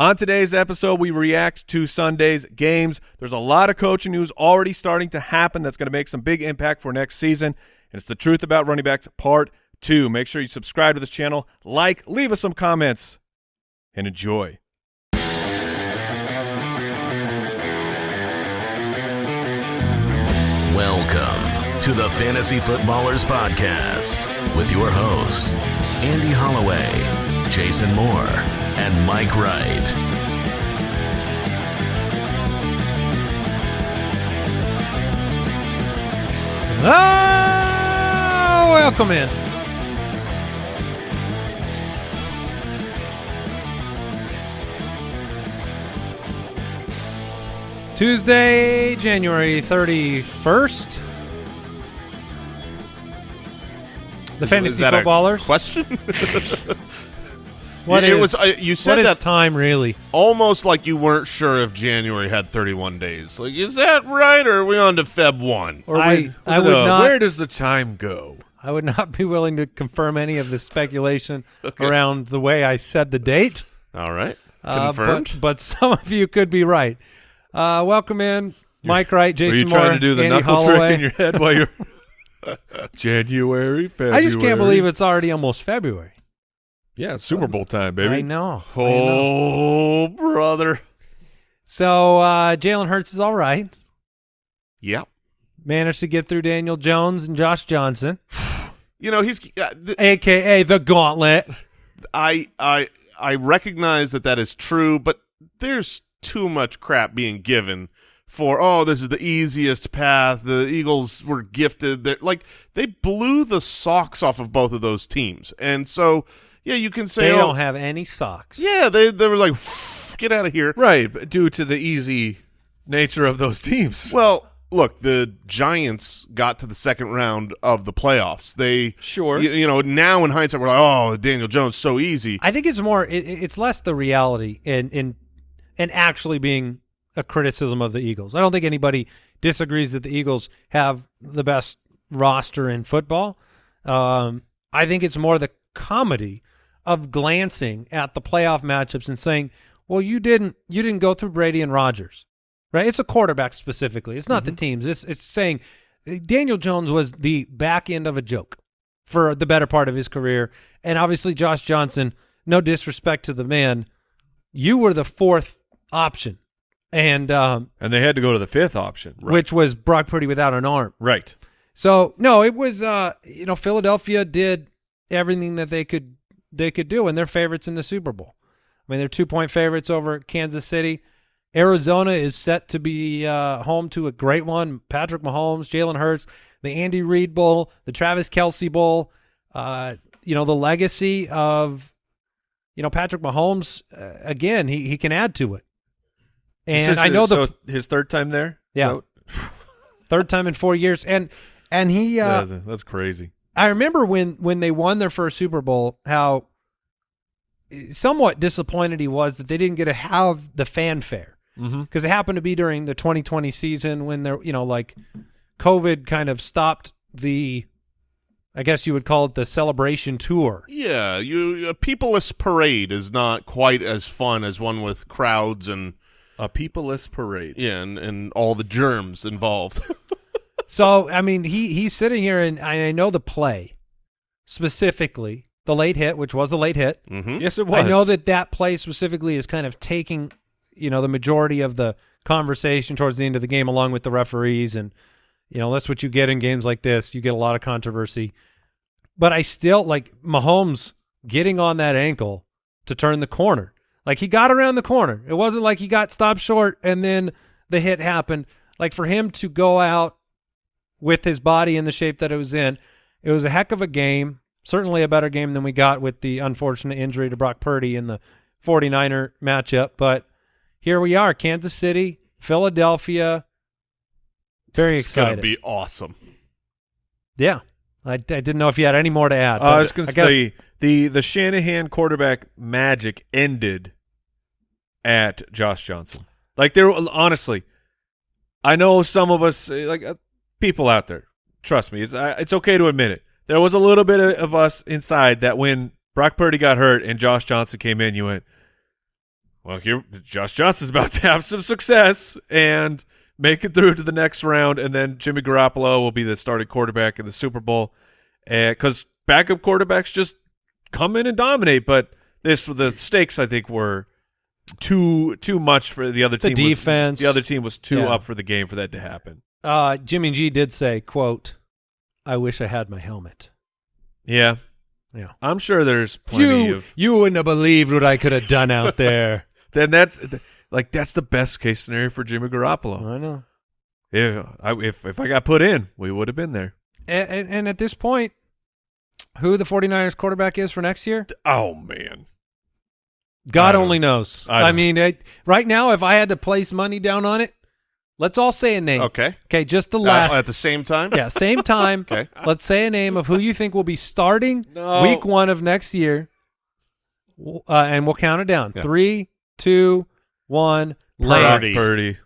On today's episode, we react to Sunday's games. There's a lot of coaching news already starting to happen that's going to make some big impact for next season. And it's the truth about running backs part two. Make sure you subscribe to this channel, like, leave us some comments, and enjoy. Welcome to the Fantasy Footballers Podcast with your hosts, Andy Holloway, Jason Moore, and Mike Wright. Oh, welcome in. Tuesday, January 31st. The fantasy Is that a footballers. question? What it is- was, uh, you said what is that- time really? Almost like you weren't sure if January had 31 days. Like, is that right, or are we on to Feb 1? Or I- we- I would a, not- Where does the time go? I would not be willing to confirm any of the speculation around the way I said the date. All right. Uh, Confirmed. but, but some of you could be right. Uh, welcome in, Mike Wright, Were Jason you Moore, trying to do the Andy knuckle Holloway. trick in your head while you're January, February? I just can't believe it's already almost February. Yeah, Super Bowl time, baby. I know. I know. oh, brother. So uh, Jalen Hurts is all right. Yep. Managed to get through Daniel Jones and Josh Johnson, You know, he's. Uh, th- aka the Gauntlet. I I I recognize that that is true, but there's too much crap being given for oh this is the easiest path. The Eagles were gifted. They're, like they blew the socks off of both of those teams, and so yeah, you can say They oh, don't have any socks. yeah they they were like get out of here. Right, due to the easy nature of those teams. Well, look, the Giants got to the second round of the playoffs. They Sure. you, you know now in hindsight we're like oh Daniel Jones so easy. I think it's more. It, it's less the reality and and and actually being a criticism of the Eagles. I don't think anybody disagrees that the Eagles have the best roster in football. Um, I think it's more the comedy of glancing at the playoff matchups and saying, "Well, you didn't you didn't go through Brady and Rodgers, right? It's a quarterback specifically. It's not the teams. It's it's saying Daniel Jones was the back end of a joke for the better part of his career, and obviously Josh Johnson. No disrespect to the man, you were the fourth option, and um, And they had to go to the fifth option. which was Brock Purdy without an arm. Right. So no, it was uh you know Philadelphia did everything that they could they could do, and they're favorites in the Super Bowl. I mean, they're two point favorites over Kansas City. Arizona is set to be uh, home to a great one. Patrick Mahomes, Jalen Hurts, the Andy Reid Bowl, the Travis Kelce Bowl. Uh, you know the legacy of you know Patrick Mahomes. Uh, again, he he can add to it. And I know the so his third time there. Yeah. So- third time in four years, and and he uh, Yeah, that's crazy. I remember when when they won their first Super Bowl, how somewhat disappointed he was that they didn't get to have the fanfare Mm-hmm. because it happened to be during the 2020 season when there, you know, like COVID kind of stopped the, I guess you would call it the celebration tour. Yeah, you a peopleless parade is not quite as fun as one with crowds and A peopleless parade. yeah, and, and all the germs involved. So I mean, he he's sitting here and I know the play specifically the late hit, which was a late hit. mm-hmm. Yes, it was. I know that that play specifically is kind of taking, you know, the majority of the conversation towards the end of the game, along with the referees, and you know that's what you get in games like this. You get a lot of controversy, but I still like Mahomes getting on that ankle to turn the corner. Like he got around the corner. It wasn't like he got stopped short and then the hit happened. Like for him to go out with his body in the shape that it was in, it was a heck of a game. Certainly a better game than we got with the unfortunate injury to Brock Purdy in the 49er matchup. But here we are, Kansas City, Philadelphia. Very it's gonna be awesome. yeah. I, I didn't know if you had any more to add. Uh, I was going to guess- say the the Shanahan quarterback magic ended at Josh Johnson. Like there, honestly, I know some of us, like uh, people out there, trust me, it's it's okay to admit it. There was a little bit of, us inside that when Brock Purdy got hurt and Josh Johnson came in, you went, Well, here Josh Johnson's about to have some success and make it through to the next round, and then Jimmy Garoppolo will be the starting quarterback in the Super Bowl. Because backup quarterbacks just come in and dominate, but this the stakes I think were too too much for the other The team. was- defense. the other team was too Yeah. up for the game for that to happen. Uh, Jimmy G did say, "quote I wish I had my helmet." Yeah, Yeah. I'm sure there's plenty You of. you wouldn't have believed what I could have done out there. Then that's like that's the best case scenario for Jimmy Garoppolo. I know. If I if if I got put in, we would have been there. And, and, and at this point, who the 49ers quarterback is for next year, Oh man. God only knows. I I, mean, I, right now, if I had to place money down on it, let's all say a name. Okay. Okay, just the Uh, last. at the same time. yeah, same time. Okay. Let's say a name of who you think will be starting No. week one of next year, uh, and we'll count it down. Yeah. Three, two, one. Lance. Purdy.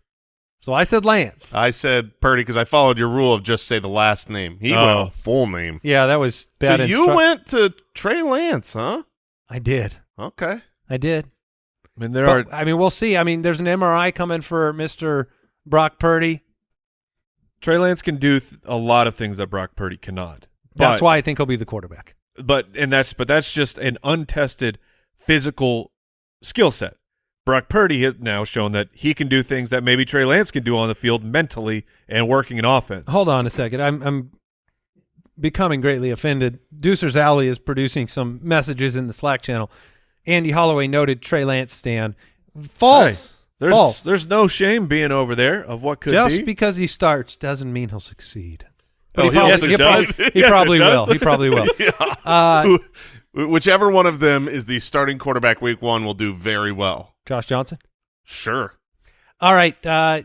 So I said Lance. I said Purdy because I followed your rule of just say the last name. He Oh. went full name. yeah, that was bad. so you went to Trey Lance, huh? I did. Okay. I did. I mean, there But, are I mean, we'll see. I mean, there's an MRI coming for Mister Brock Purdy. Trey Lance can do th- a lot of things that Brock Purdy cannot. That's why I think he'll be the quarterback. But and that's but that's just an untested physical skill set. Brock Purdy has now shown that he can do things that maybe Trey Lance can do on the field mentally and working an offense. Hold on a second. I'm I'm becoming greatly offended. Deucer's Alley is producing some messages in the Slack channel. Andy Holloway noted Trey Lance stand. False. Hey, There's False. there's no shame being over there of what could Just be. because he starts doesn't mean he'll succeed. Oh, he he'll probably, he probably, succeed. he probably will. He probably will. yeah. Uh, Whichever one of them is the starting quarterback week one will do very well. Josh Johnson. Sure. All right. Uh,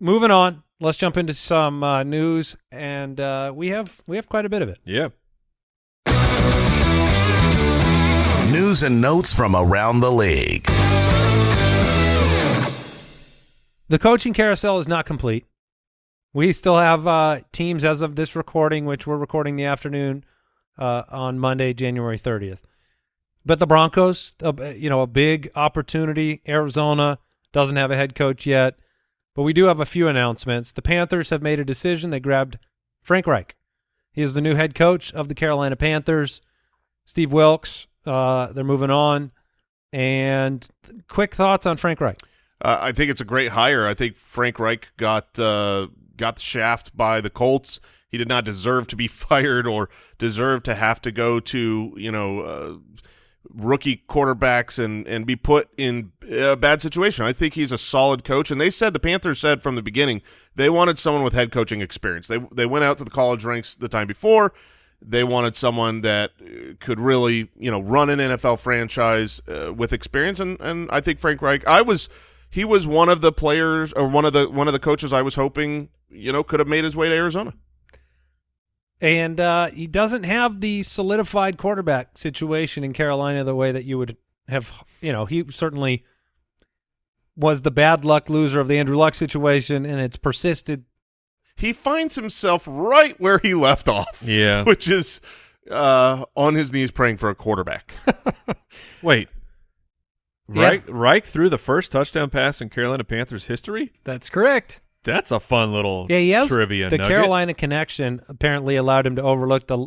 moving on. Let's jump into some uh, news, and uh, we have we have quite a bit of it. yeah. News and notes from around the league. The coaching carousel is not complete. We still have uh, teams as of this recording, which we're recording the afternoon uh, on Monday, January 30th. But the Broncos, uh, you know, a big opportunity. Arizona doesn't have a head coach yet, but we do have a few announcements. The Panthers have made a decision. They grabbed Frank Reich. He is the new head coach of the Carolina Panthers. Steve Wilks, uh, they're moving on. And quick thoughts on Frank Reich. Uh, I think it's a great hire. I think Frank Reich got uh, got the shaft by the Colts. He did not deserve to be fired or deserve to have to go to you know uh, rookie quarterbacks and and be put in a bad situation. I think he's a solid coach. And they said the Panthers said from the beginning they wanted someone with head coaching experience. They they went out to the college ranks the time before. They wanted someone that uh, could really, you know, run an NFL franchise uh, with experience, and and I think Frank Reich. I was, he was one of the players or one of the one of the coaches I was hoping, you know, could have made his way to Arizona. And uh, he doesn't have the solidified quarterback situation in Carolina the way that you would have. You know, he certainly was the bad luck loser of the Andrew Luck situation, and it's persisted. He finds himself right where he left off, Yeah. which is uh, on his knees praying for a quarterback. Wait. Yeah. Reich, threw the first touchdown pass in Carolina Panthers history? That's correct. That's a fun little Yeah, has trivia the nugget. Carolina connection apparently allowed him to overlook the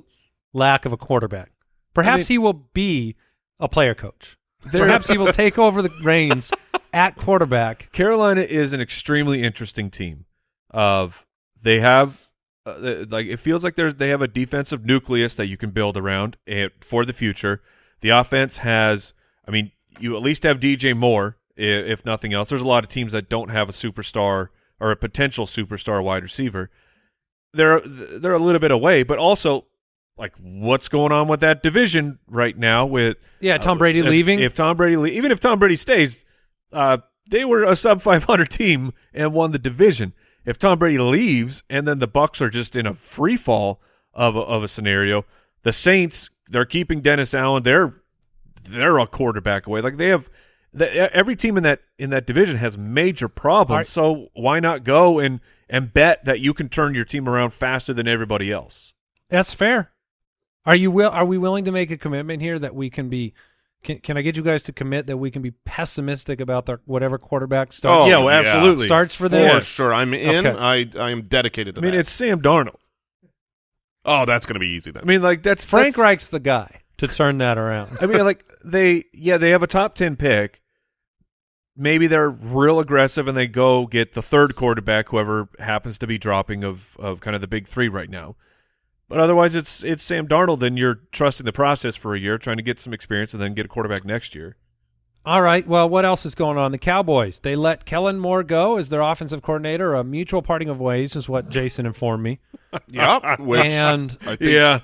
lack of a quarterback. Perhaps he will be a player coach. Perhaps he will take over the reins at quarterback. Carolina is an extremely interesting team. Of they have uh, like it feels like there's they have a defensive nucleus that you can build around for the future. The offense has, I mean, you at least have DJ Moore, if nothing else. There's a lot of teams that don't have a superstar or a potential superstar wide receiver. They're they're a little bit away, but also like what's going on with that division right now with Yeah, Tom uh, Brady if- leaving. If Tom Brady, le- even if Tom Brady stays, uh, they were a sub 500 team and won the division. If Tom Brady leaves and then the Bucs are just in a free fall of a, of a scenario, the Saints they're keeping Dennis Allen. They're they're a quarterback away. Like they have. The, every team in that in that division has major problems. Are- so why not go and and bet that you can turn your team around faster than everybody else? That's fair. Are you will? Are we willing to make a commitment here that we can be Can can I get you guys to commit that we can be pessimistic about their whatever quarterback starts? Oh, yeah, well, absolutely. Starts for For sure. I'm in. Okay. I I am dedicated to I mean, that. it's Sam Darnold. oh, that's going to be easy then. I mean, like that's Frank that's, Reich's the guy to turn that around. I mean, like they, yeah, they have a top ten pick. Maybe they're real aggressive and they go get the third quarterback, whoever happens to be dropping of of kind of the big three right now. But otherwise, it's it's Sam Darnold, and you're trusting the process for a year, trying to get some experience, and then get a quarterback next year. All right. Well, what else is going on? The Cowboys. They let Kellen Moore go as their offensive coordinator. A mutual parting of ways is what Jason informed me. yep. Which And I think, yeah,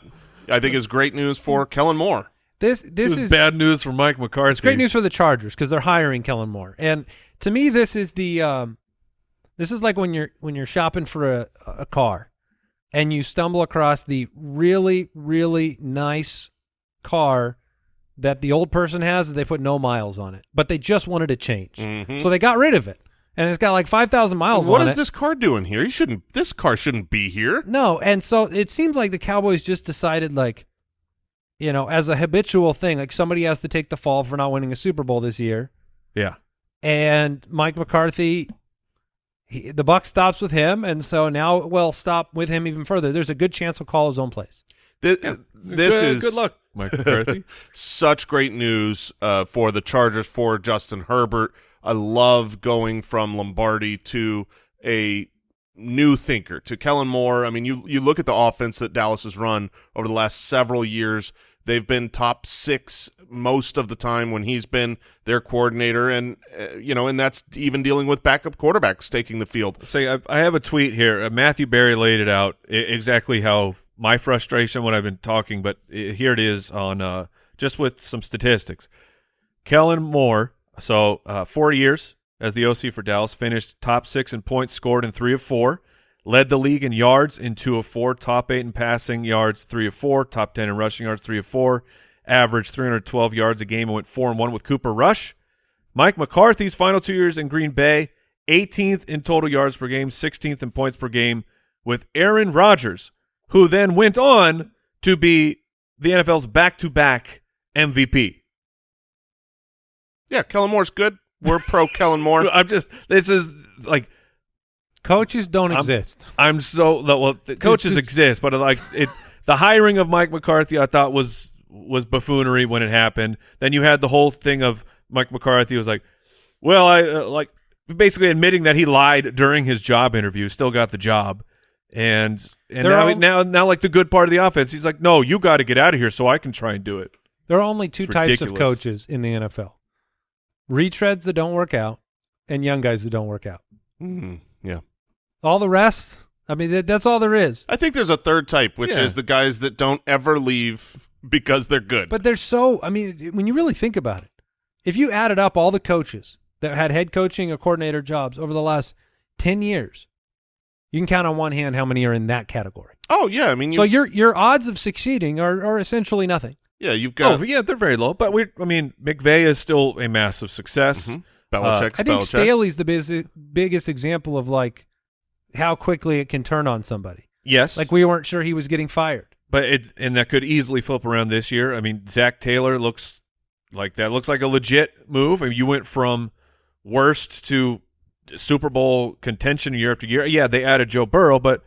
I think is great news for Kellen Moore. this this this is is bad news for Mike McCarthy. It's great news for the Chargers because they're hiring Kellen Moore. And to me, this is the um, this is like when you're when you're shopping for a, a car, and you stumble across the really really nice car that the old person has that they put no miles on it, but they just wanted to change, Mhm. so they got rid of it, and it's got like five thousand miles What on is it. this car doing here? You shouldn't. This car shouldn't be here. No, and so it seems like the Cowboys just decided like, you know, as a habitual thing, like somebody has to take the fall for not winning a Super Bowl this year. Yeah, and Mike McCarthy, he, the buck stops with him, and so now we'll stop with him even further. There's a good chance he'll call his own plays. This, this good, is good luck, Mike McCarthy. such great news uh, for the Chargers for Justin Herbert. I love going from Lombardi to a new thinker to Kellen Moore. I mean, you you look at the offense that Dallas has run over the last several years. They've been top six most of the time when he's been their coordinator, and uh, you know, and that's even dealing with backup quarterbacks taking the field. Say, I, I have a tweet here. Uh, Matthew Berry laid it out exactly how my frustration when I've been talking, but here it is on uh, just with some statistics. Kellen Moore, so uh, four years as the OC for Dallas, finished top six in points scored in three of four, led the league in yards in two of four, top eight in passing yards, three of four, top ten in rushing yards, three of four, averaged 312 yards a game and went four and one with Cooper Rush. Mike McCarthy's final two years in Green Bay, 18th in total yards per game, 16th in points per game, with Aaron Rodgers, who then went on to be the NFL's back-to-back MVP. Yeah, Kellen Moore's good. We're pro Kellen Moore. I'm just this is like Coaches don't I'm- exist. I'm so well. The coaches just- exist, but like it, the hiring of Mike McCarthy, I thought was was buffoonery when it happened. Then you had the whole thing of Mike McCarthy was like, well, I uh, like basically admitting that he lied during his job interview, still got the job, and and They're now all- now now like the good part of the offense, he's like, no, you got to get out of here so I can try and do it. There are only two It's types of coaches in the NFL: retreads that don't work out, and young guys that don't work out. Mhm, yeah. All the rest, I mean, that, that's all there is. I think there's a third type, which Yeah. is the guys that don't ever leave because they're good. But they're so. I mean, when you really think about it, if you added up all the coaches that had head coaching or coordinator jobs over the last ten years, you can count on one hand how many are in that category. oh yeah, I mean, you, so your your odds of succeeding are, are essentially nothing. Yeah, you've got oh yeah, they're very low, but we I mean McVay is still a massive success. Mhm. Belichick's I think Belichick. Staley's the biz- biggest example of like how quickly it can turn on somebody. Yes, Like we weren't sure he was getting fired. But it and that could easily flip around this year. I mean, Zac Taylor looks like that looks like a legit move. I mean, you went from worst to Super Bowl contention year after year. Yeah, they added Joe Burrow, but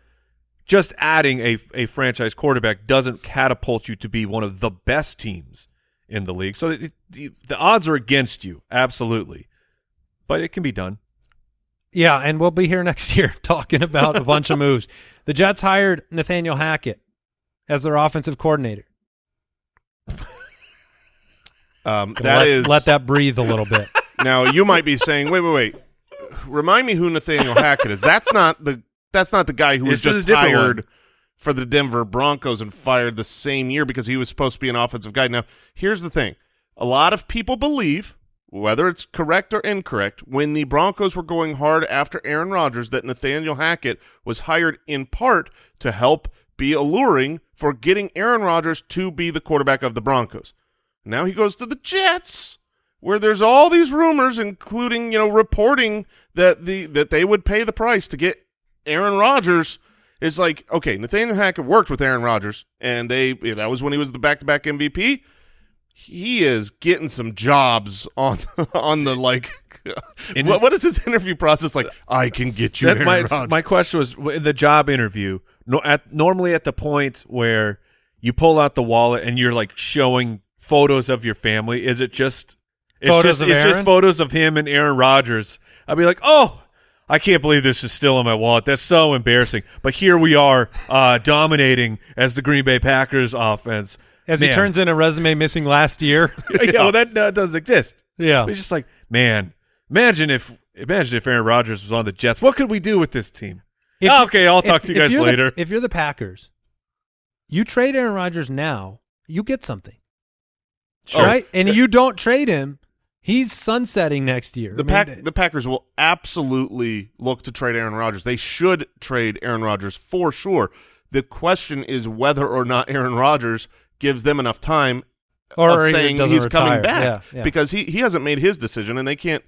just adding a a franchise quarterback doesn't catapult you to be one of the best teams in the league. So it, the, the odds are against you, absolutely. But it can be done. Yeah, and we'll be here next year talking about a bunch of moves. The Jets hired Nathaniel Hackett as their offensive coordinator. Um, that let, is let that breathe a little bit. now you might be saying, wait, wait, wait. Remind me who Nathaniel Hackett is. That's not the that's not the guy who was This just hired for the Denver Broncos and fired the same year because he was supposed to be an offensive guy. Now, here's the thing: a lot of people believe, whether it's correct or incorrect, when the Broncos were going hard after Aaron Rodgers, that Nathaniel Hackett was hired in part to help be alluring for getting Aaron Rodgers to be the quarterback of the Broncos. Now he goes to the Jets, where there's all these rumors, including you know reporting that the that they would pay the price to get Aaron Rodgers. Is like okay, Nathaniel Hackett worked with Aaron Rodgers, and they that was when he was the back-to-back MVP. he is getting some jobs on on the like. What, what is his interview process like? I can get you That Aaron my, Rodgers. my question was in the job interview. No, at normally at the point where you pull out the wallet and you're like showing photos of your family. Is it just it's Photos just, of It's just photos of him and Aaron Rodgers. I'd be like, oh. I can't believe this is still in my wallet. That's so embarrassing. But here we are, uh, dominating as the Green Bay Packers offense. As he turns in a resume missing last year. yeah, well, that uh, does exist. yeah. It's just like, man, imagine if imagine if Aaron Rodgers was on the Jets. What could we do with this team? If- Oh, okay, I'll talk if- to you guys you're the- later. if you're the Packers, you trade Aaron Rodgers now, you get something. Sure. Right? And you don't trade him, he's sunsetting next year. The I mean, pack, the Packers will absolutely look to trade Aaron Rodgers. They should trade Aaron Rodgers for sure. The question is whether or not Aaron Rodgers gives them enough time Or of saying he's retire. coming back Yeah, yeah. because he he hasn't made his decision and they can't.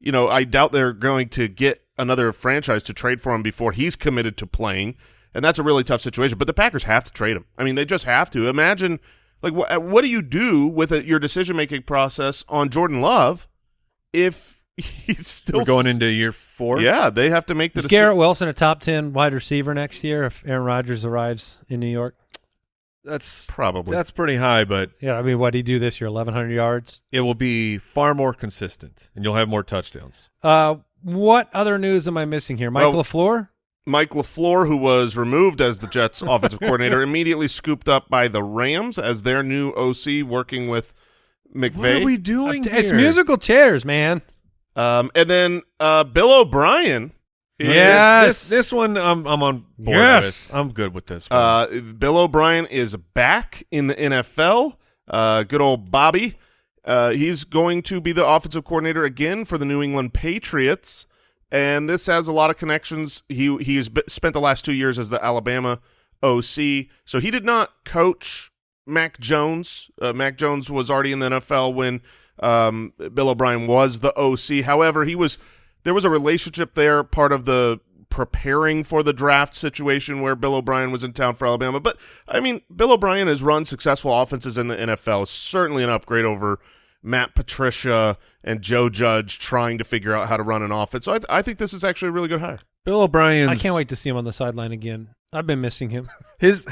You know, I doubt they're going to get another franchise to trade for him before he's committed to playing, and that's a really tough situation. But the Packers have to trade him. I mean, they just have to. Imagine, like, what what do you do with a, your decision making process on Jordan Love if he's still We're going into year four. Yeah, they have to make the Is deci- Garrett Wilson a top 10 wide receiver next year if Aaron Rodgers arrives in New York? that's probably. that's pretty high, but Yeah, I mean, what do you do this year? 1,100 yards? it will be far more consistent, and you'll have more touchdowns. Uh, what other news am I missing here? Mike Well- LaFleur? Mike LaFleur, who was removed as the Jets offensive coordinator, immediately scooped up by the Rams as their new OC working with McVay. What are we doing It's here? musical chairs, man. Um, and then uh, Bill O'Brien. Yes. This, this one, I'm I'm on board Yes. with. I'm good with this. One. Uh, Bill O'Brien is back in the NFL. Uh, good old Bobby. Uh, he's going to be the offensive coordinator again for the New England Patriots, and this has a lot of connections. He he's spent the last two years as the Alabama OC, so he did not coach Mac Jones. Uh, Mac Jones was already in the NFL when um, Bill O'Brien was the OC. However, he was there was a relationship there, part of the preparing for the draft situation where Bill O'Brien was in town for Alabama. But I mean, Bill O'Brien has run successful offenses in the NFL. Certainly an upgrade over Matt Patricia and Joe Judge trying to figure out how to run an offense. So I, th- I think this is actually a really good hire. Bill O'Brien. I can't wait to see him on the sideline again. I've been missing him. His,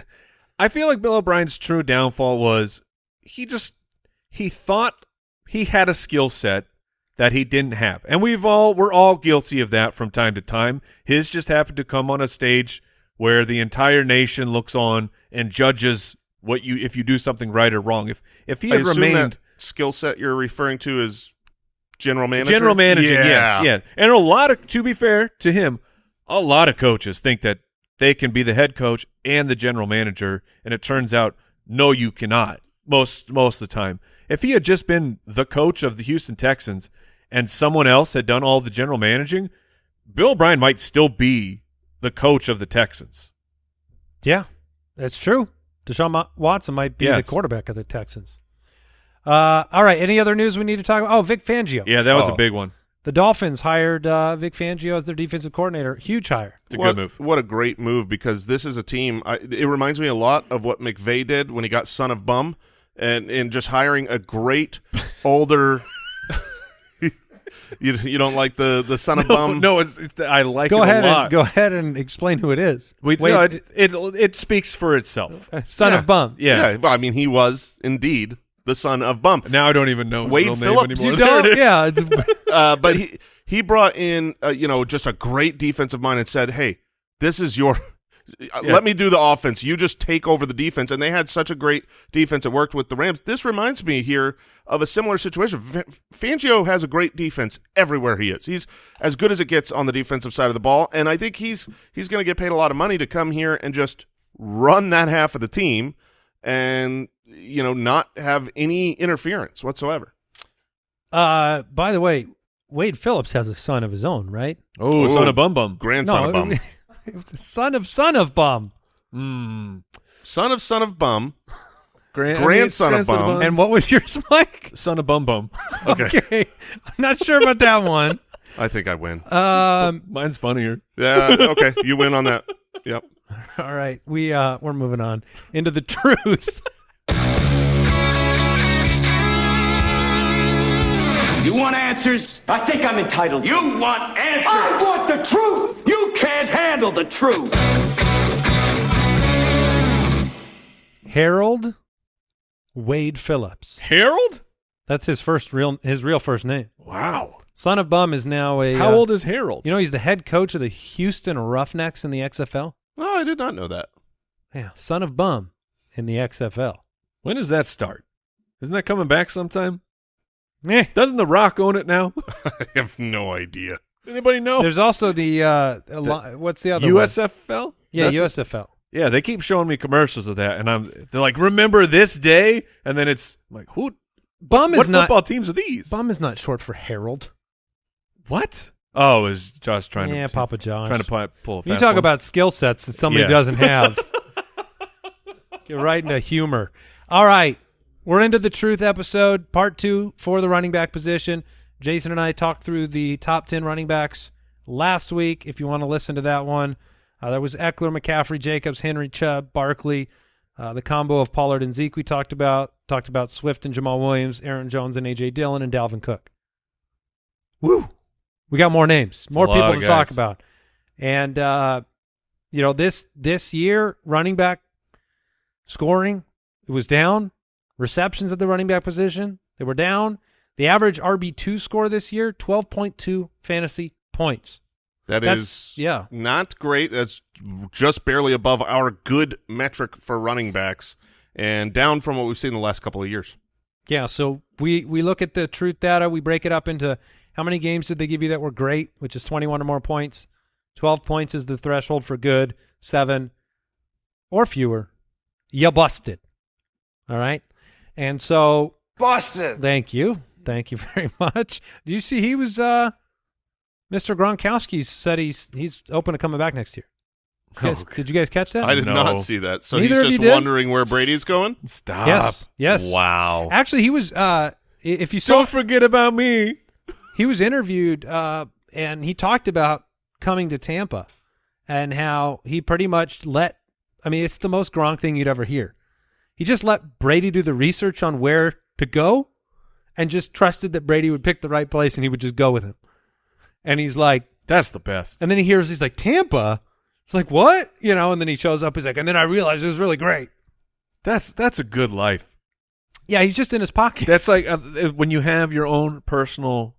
I feel like Bill O'Brien's true downfall was he just he thought he had a skill set that he didn't have, and we've all we're all guilty of that from time to time. His just happened to come on a stage where the entire nation looks on and judges what you if you do something right or wrong. If if he had remained that skill set you're referring to is general manager. General manager, yeah. yes, yeah. And a lot of, to be fair to him, a lot of coaches think that they can be the head coach and the general manager, and it turns out, no, you cannot. Most most of the time, if he had just been the coach of the Houston Texans and someone else had done all the general managing, Bill O'Brien might still be the coach of the Texans. Yeah, that's true. Deshaun Watson might be Yes. the quarterback of the Texans. Uh, all right. Any other news we need to talk about? Oh, Vic Fangio. Yeah, that was Oh. a big one. The Dolphins hired uh, Vic Fangio as their defensive coordinator. Huge hire. It's a what, good move. What a great move because this is a team. I, it reminds me a lot of what McVay did when he got son of bum, and and just hiring a great older. you you don't like the the son of No, bum? no, it's, it's I like Go it ahead a lot. and go ahead and explain who it is. We, Wait, no, it, it it speaks for itself. son Yeah. of bum. Yeah. well, I mean he was indeed the son of Bump. Now I don't even know his Wade real Phillips. name You anymore. You don't. Yeah. uh, but he he brought in uh, you know just a great defensive mind and said, "Hey, this is your." Yeah. Let me do the offense. You just take over the defense, and they had such a great defense that worked with the Rams. This reminds me here of a similar situation. F- Fangio has a great defense everywhere he is. He's as good as it gets on the defensive side of the ball, and I think he's he's going to get paid a lot of money to come here and just run that half of the team, and you know not have any interference whatsoever. Uh, by the way, Wade Phillips has a son of his own, right? Oh, Ooh. son of bum bum. Grandson of bum. it was a son of son of bum. Mm. son of son of bum. Gran- Grandson of bum. And what was yours, Mike? son of bum bum. Okay. Okay, I'm not sure about that one. I think I win. Um, Mine's funnier. Yeah, okay, you win on that. Yep. all right, we uh we're moving on into the truth. You want answers? I think I'm entitled. You want answers? I want the truth. You can't handle the truth. Harold Wade Phillips. Harold? That's his first real his real first name. Wow. Son of Bum is now a How uh, old is Harold? You know he's the head coach of the Houston Roughnecks in the XFL. No, I did not know that. Yeah, Son of Bum in the XFL. when does that start? Isn't that coming back sometime? Eh. Doesn't The Rock own it now? I have no idea. Anybody know? There's also the uh, Eli- what's the other? USFL? Is Yeah, that the- USFL. Yeah, they keep showing me commercials of that, and I'm they're like, "Remember this day?" And then it's I'm like, "Who? Bum what is not football teams are these?" Bum is not short for Harold. What? Oh, is Josh trying yeah, to Papa Josh. trying to pull, pull a You talk one? about skill sets that somebody Yeah. doesn't have. Get right into humor. All right. We're into the truth episode, part two for the running back position. Jason and I talked through the top 10 running backs last week. If you want to listen to that one, uh, there was Ekeler, McCaffrey, Jacobs, Henry, Chubb, Barkley, uh, the combo of Pollard and Zeke we talked about. Talked about Swift and Jamaal Williams, Aaron Jones and A.J. Dillon, and Dalvin Cook. Woo! We got more names, more people to talk about. And uh, you know this this year running back scoring it was down receptions at the running back position. They were down. The average rb2 score this year 12.2 fantasy points. That That's- is yeah. not great. That's just barely above our good metric for running backs and down from what we've seen the last couple of years. yeah so we we look at the truth data. We break it up into how many games did they give you that were great which is 21 or more points. 12 points is the threshold for good. Seven or fewer. You busted. All right and so Boston. Thank you. Thank you very much. Do you see he was uh Mr. Gronkowski said he's he's open to coming back next year. You guys- Oh, did you guys catch that? I did No. not see that. So Neither of he's you just did? wondering where Brady's going? Stop. yes. Yes. Wow. Actually, he was uh if you saw Don't forget about me. he was interviewed uh and he talked about coming to Tampa and how he pretty much let I mean, it's the most Gronk thing you'd ever hear. He just let Brady do the research on where to go and just trusted that Brady would pick the right place and he would just go with him. And he's like, That's the best. And then he hears he's like Tampa. It's like what you know, and then he shows up. He's like, and then I realized it was really great. that's that's a good life. Yeah, he's just in his pocket. That's like uh, when you have your own personal,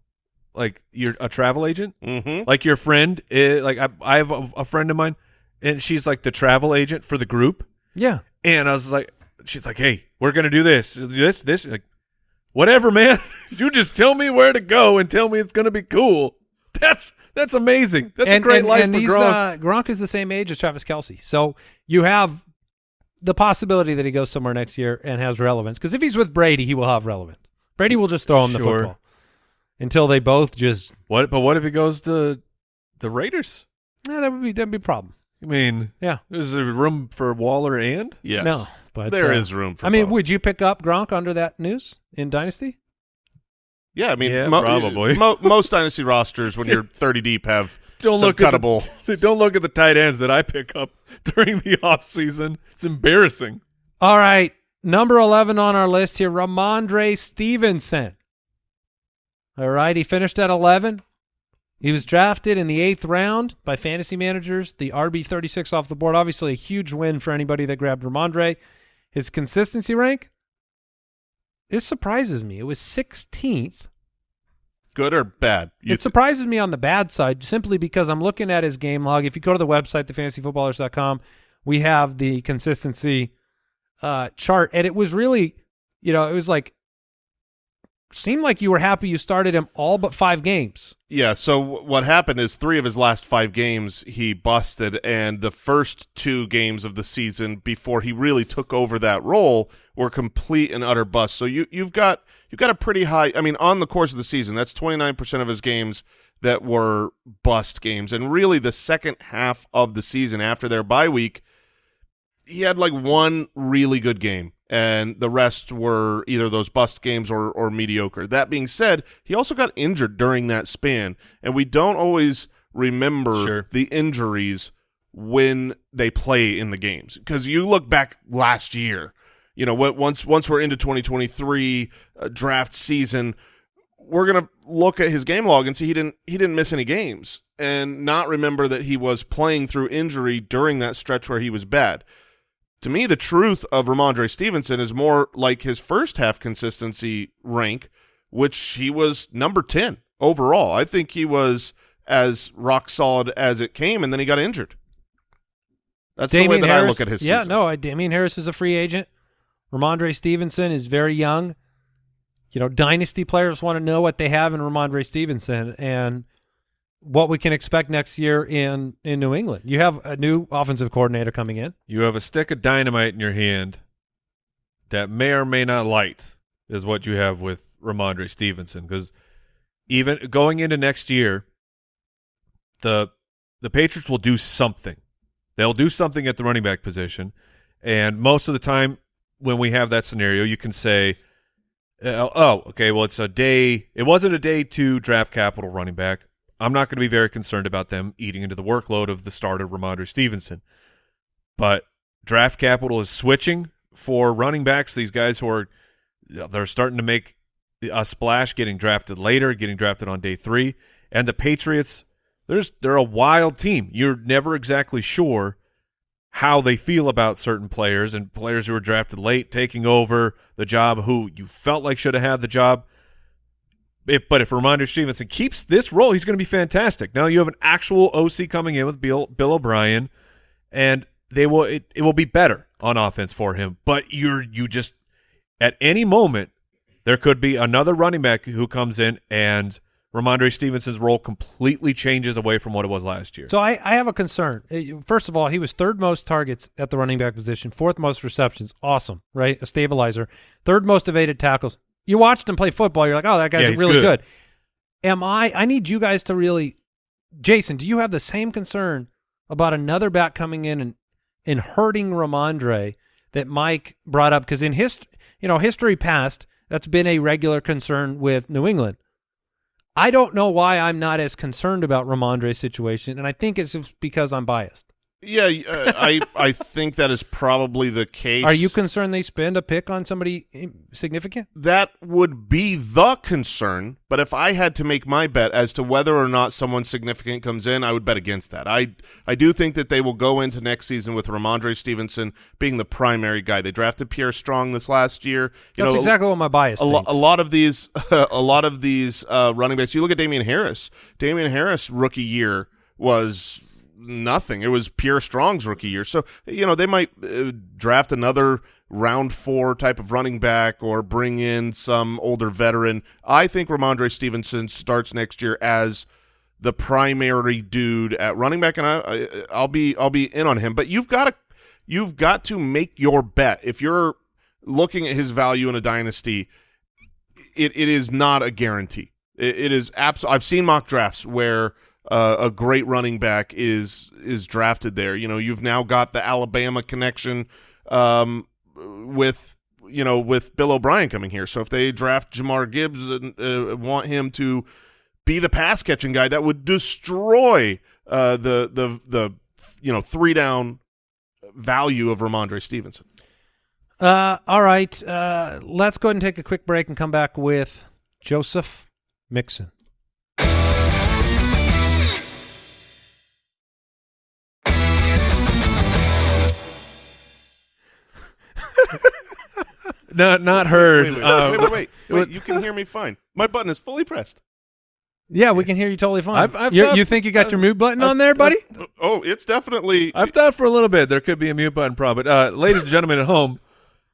like you're a travel agent, Mm-hmm. like your friend. eh, like I, I have a, a friend of mine, and she's like the travel agent for the group. yeah, And I was like, she's like, hey, we're gonna do this, this, this. Like, whatever, man. you just tell me where to go and tell me it's gonna be cool. That's that's amazing. That's and, a great and, life and for Gronk. Uh, Gronk is the same age as Travis Kelce, so you have the possibility that he goes somewhere next year and has relevance. Because if he's with Brady, he will have relevance. Brady will just throw him the football until they both just. what? But what if he goes to the Raiders? Yeah, that would be that'd be a problem. I mean, Yeah, there's a room for Waller and Yes. No, but, there uh, is room for I mean, both. would you pick up Gronk under that news in Dynasty? Yeah, I mean, Yeah, mo- probably. mo- most dynasty rosters, when you're 30 deep, have don't some look at the, cuttable. see, don't look at the tight ends that I pick up during the off season. It's embarrassing. All right, number eleven on our list here, Rhamondre Stevenson. All right, he finished at eleven. He was drafted in the eighth round by fantasy managers, the RB thirty six off the board. Obviously, a huge win for anybody that grabbed Rhamondre. His consistency rank. This surprises me. It was sixteenth. Good or bad? You it surprises me on the bad side simply because I'm looking at his game log. If you go to the website, thefantasyfootballers.com, we have the consistency uh, chart, and it was really, you know, it was like seemed like you were happy you started him all but five games. Yeah, so what happened is three of his last five games he busted, and the first two games of the season before he really took over that role were complete and utter bust. So you you've got you've got a pretty high. I mean, on the course of the season, that's twenty nine percent of his games that were bust games, and really the second half of the season after their bye week, he had like one really good game and the rest were either those bust games or or mediocre. That being said, he also got injured during that span, and we don't always remember Sure. the injuries when they play in the games because you look back last year, you know, once once we're into 2023 uh, draft season, we're gonna look at his game log and see he didn't he didn't miss any games and not remember that he was playing through injury during that stretch where he was bad. To me, the truth of Rhamondre Stevenson is more like his first half consistency rank, which he was number ten overall. I think he was as rock solid as it came, and then he got injured. That's the way that Harris, I look at his Yeah, season. no, I- Damien Harris is a free agent. Rhamondre Stevenson is very young. You know, dynasty players want to know what they have in Rhamondre Stevenson and what we can expect next year in in New England. You have a new offensive coordinator coming in. You have a stick of dynamite in your hand that may or may not light, is what you have with Rhamondre Stevenson. Because even going into next year, the the Patriots will do something. They'll do something at the running back position, and most of the time when we have that scenario, you can say, uh, "Oh, okay, well, it's a day. It wasn't a day to draft capital running back. I'm not going to be very concerned about them eating into the workload of the start of Rhamondre Stevenson." but draft capital is switching for running backs. These guys who are they're starting to make a splash, getting drafted later, getting drafted on day three, and the Patriots. There's they're a wild team. You're never exactly sure how they feel about certain players and players who were drafted late taking over the job who you felt like should have had the job. If, but if Rhamondre Stevenson keeps this role, he's going to be fantastic. Now you have an actual OC coming in with Bill Bill O'Brien, and they will it, it will be better on offense for him. But you're you just at any moment there could be another running back who comes in and Rhamondre Stevenson's role completely changes away from what it was last year. So I, I have a concern. Uh, First of all, he was third most targets at the running back position, fourth most receptions. Awesome, right? A stabilizer. Third most evaded tackles. You watched him play football. You're like, oh, that guy's Yeah, really good. good. Am I? I need you guys to really, Jason. Do you have the same concern about another back coming in and and hurting Rhamondre that Mike brought up? Because in his, you know, history past, that's been a regular concern with New England. I don't know why I'm not as concerned about Rhamondre's situation, and I think it's just because I'm biased. Yeah, uh, I I think that is probably the case. Are you concerned they spend a pick on somebody significant? that would be the concern. But if I had to make my bet as to whether or not someone significant comes in, I would bet against that. I I do think that they will go into next season with Rhamondre Stevenson being the primary guy. They drafted Pierre Strong this last year. You That's know, exactly what my bias a, lo- a lot of these a lot of these uh, running backs. You look at Damien Harris. Damien Harris rookie year was nothing. It was Pierre Strong's rookie year. So you know they might uh, draft another round four type of running back or bring in some older veteran. I think Rhamondre Stevenson starts next year as the primary dude at running back, and I, I I'll be I'll be in on him. But you've got to you've got to make your bet if you're looking at his value in a dynasty. It it is not a guarantee. It, it is abs- I've seen mock drafts where uh, a great running back is is drafted there. You know, you've now got the Alabama connection um, with you know with Bill O'Brien coming here. So if they draft Jahmyr Gibbs and uh, want him to be the pass catching guy, that would destroy uh, the the the you know three down value of Rhamondre Stevenson. Uh, all right, uh, let's go ahead and take a quick break and come back with Joseph Mixon. not not heard. Wait, wait, Uh, wait, wait, wait, wait. You can hear me fine. My button is fully pressed. Yeah, we can hear you totally fine. I've- I've you, you think you got your I've- mute button I've- on there, buddy? Oh, it's definitely. I've thought for a little bit there could be a mute button problem. But uh, ladies and gentlemen at home,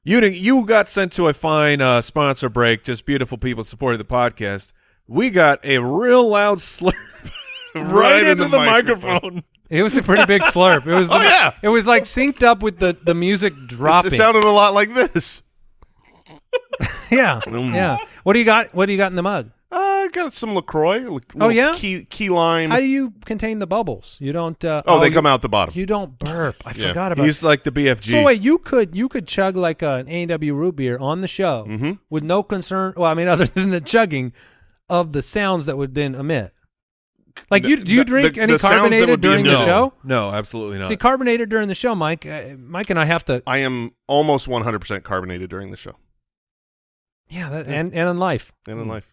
you you got sent to a fine uh, sponsor break. Just beautiful people supporting the podcast. We got a real loud slurp right, Right in into the the, microphone. microphone. It was a pretty big slurp. It was. The, Oh, yeah. It was like synced up with the the music dropping. It sounded a lot like this. yeah, yeah. What do you got? What do you got in the mug? Uh, I got some Lacroix. li- Oh, yeah? key key lime. How do you contain the bubbles? You don't. Uh, oh, they you- come out the bottom. You don't burp. I Yeah. forgot about. He's like the BFG. So wait, you could you could chug like an A and W root beer on the show Mhm. with no concern. Well, I mean, other than the chugging of the sounds that would then emit. Like you, do you drink the- any the carbonated during the no, show? no, absolutely not. See, carbonated during the show, Mike. Uh, Mike and I have to. I am almost 100% carbonated during the show Yeah, that, and and in life. and in life.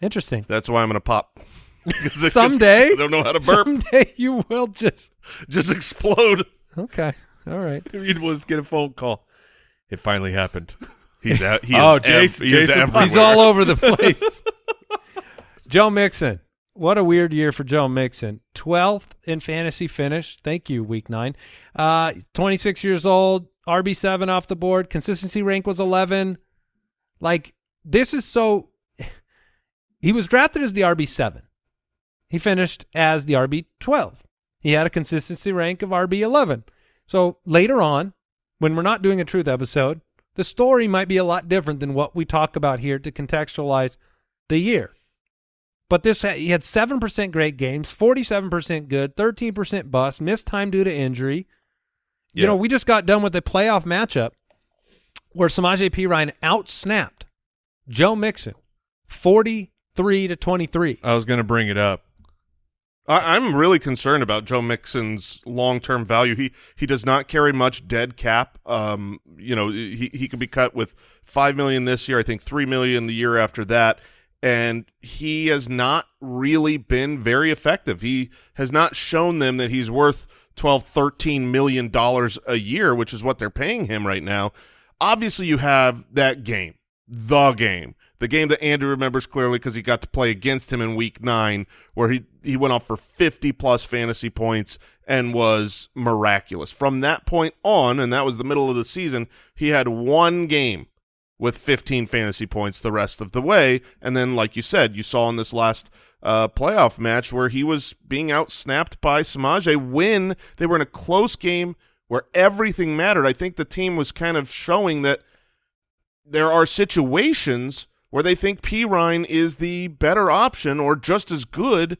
Interesting. That's why I'm going to pop. 'Cause I- Someday, I don't know how to burp. Someday you will just. Just explode. Okay. All right. It was get a phone call. It finally happened. He's out. He Oh, is Jason- ev- he Jason- everywhere. He's all over the place. Joe Mixon. What a weird year for Joe Mixon. 12th in fantasy finish. Thank you, week nine. Uh, 26 years old, RB7 off the board. Consistency rank was 11. Like, this is so. He was drafted as the RB7. He finished as the RB12. He had a consistency rank of RB11. So later on, when we're not doing a truth episode, the story might be a lot different than what we talk about here to contextualize the year. But this he had seven percent great games, forty-seven percent good, thirteen percent bust, missed time due to injury. You Yeah. know, we just got done with a playoff matchup where Samaje Perine outsnapped Joe Mixon, forty-three to twenty-three. I was going to bring it up. I, I'm really concerned about Joe Mixon's long term value. He he does not carry much dead cap. Um, you know, he he could be cut with five million this year. I think three million the year after that. And he has not really been very effective. He has not shown them that he's worth 12, 13 million dollars a year, which is what they're paying him right now. Obviously, you have that game, the game, the game that Andrew remembers clearly because he got to play against him in Week Nine, where he he went off for fifty plus fantasy points and was miraculous. From that point on, and that was the middle of the season, he had one game with 15 fantasy points the rest of the way. And then, like you said, you saw in this last uh, playoff match where he was being outsnapped by Samaje when they were in a close game where everything mattered. I think the team was kind of showing that there are situations where they think Perine is the better option or just as good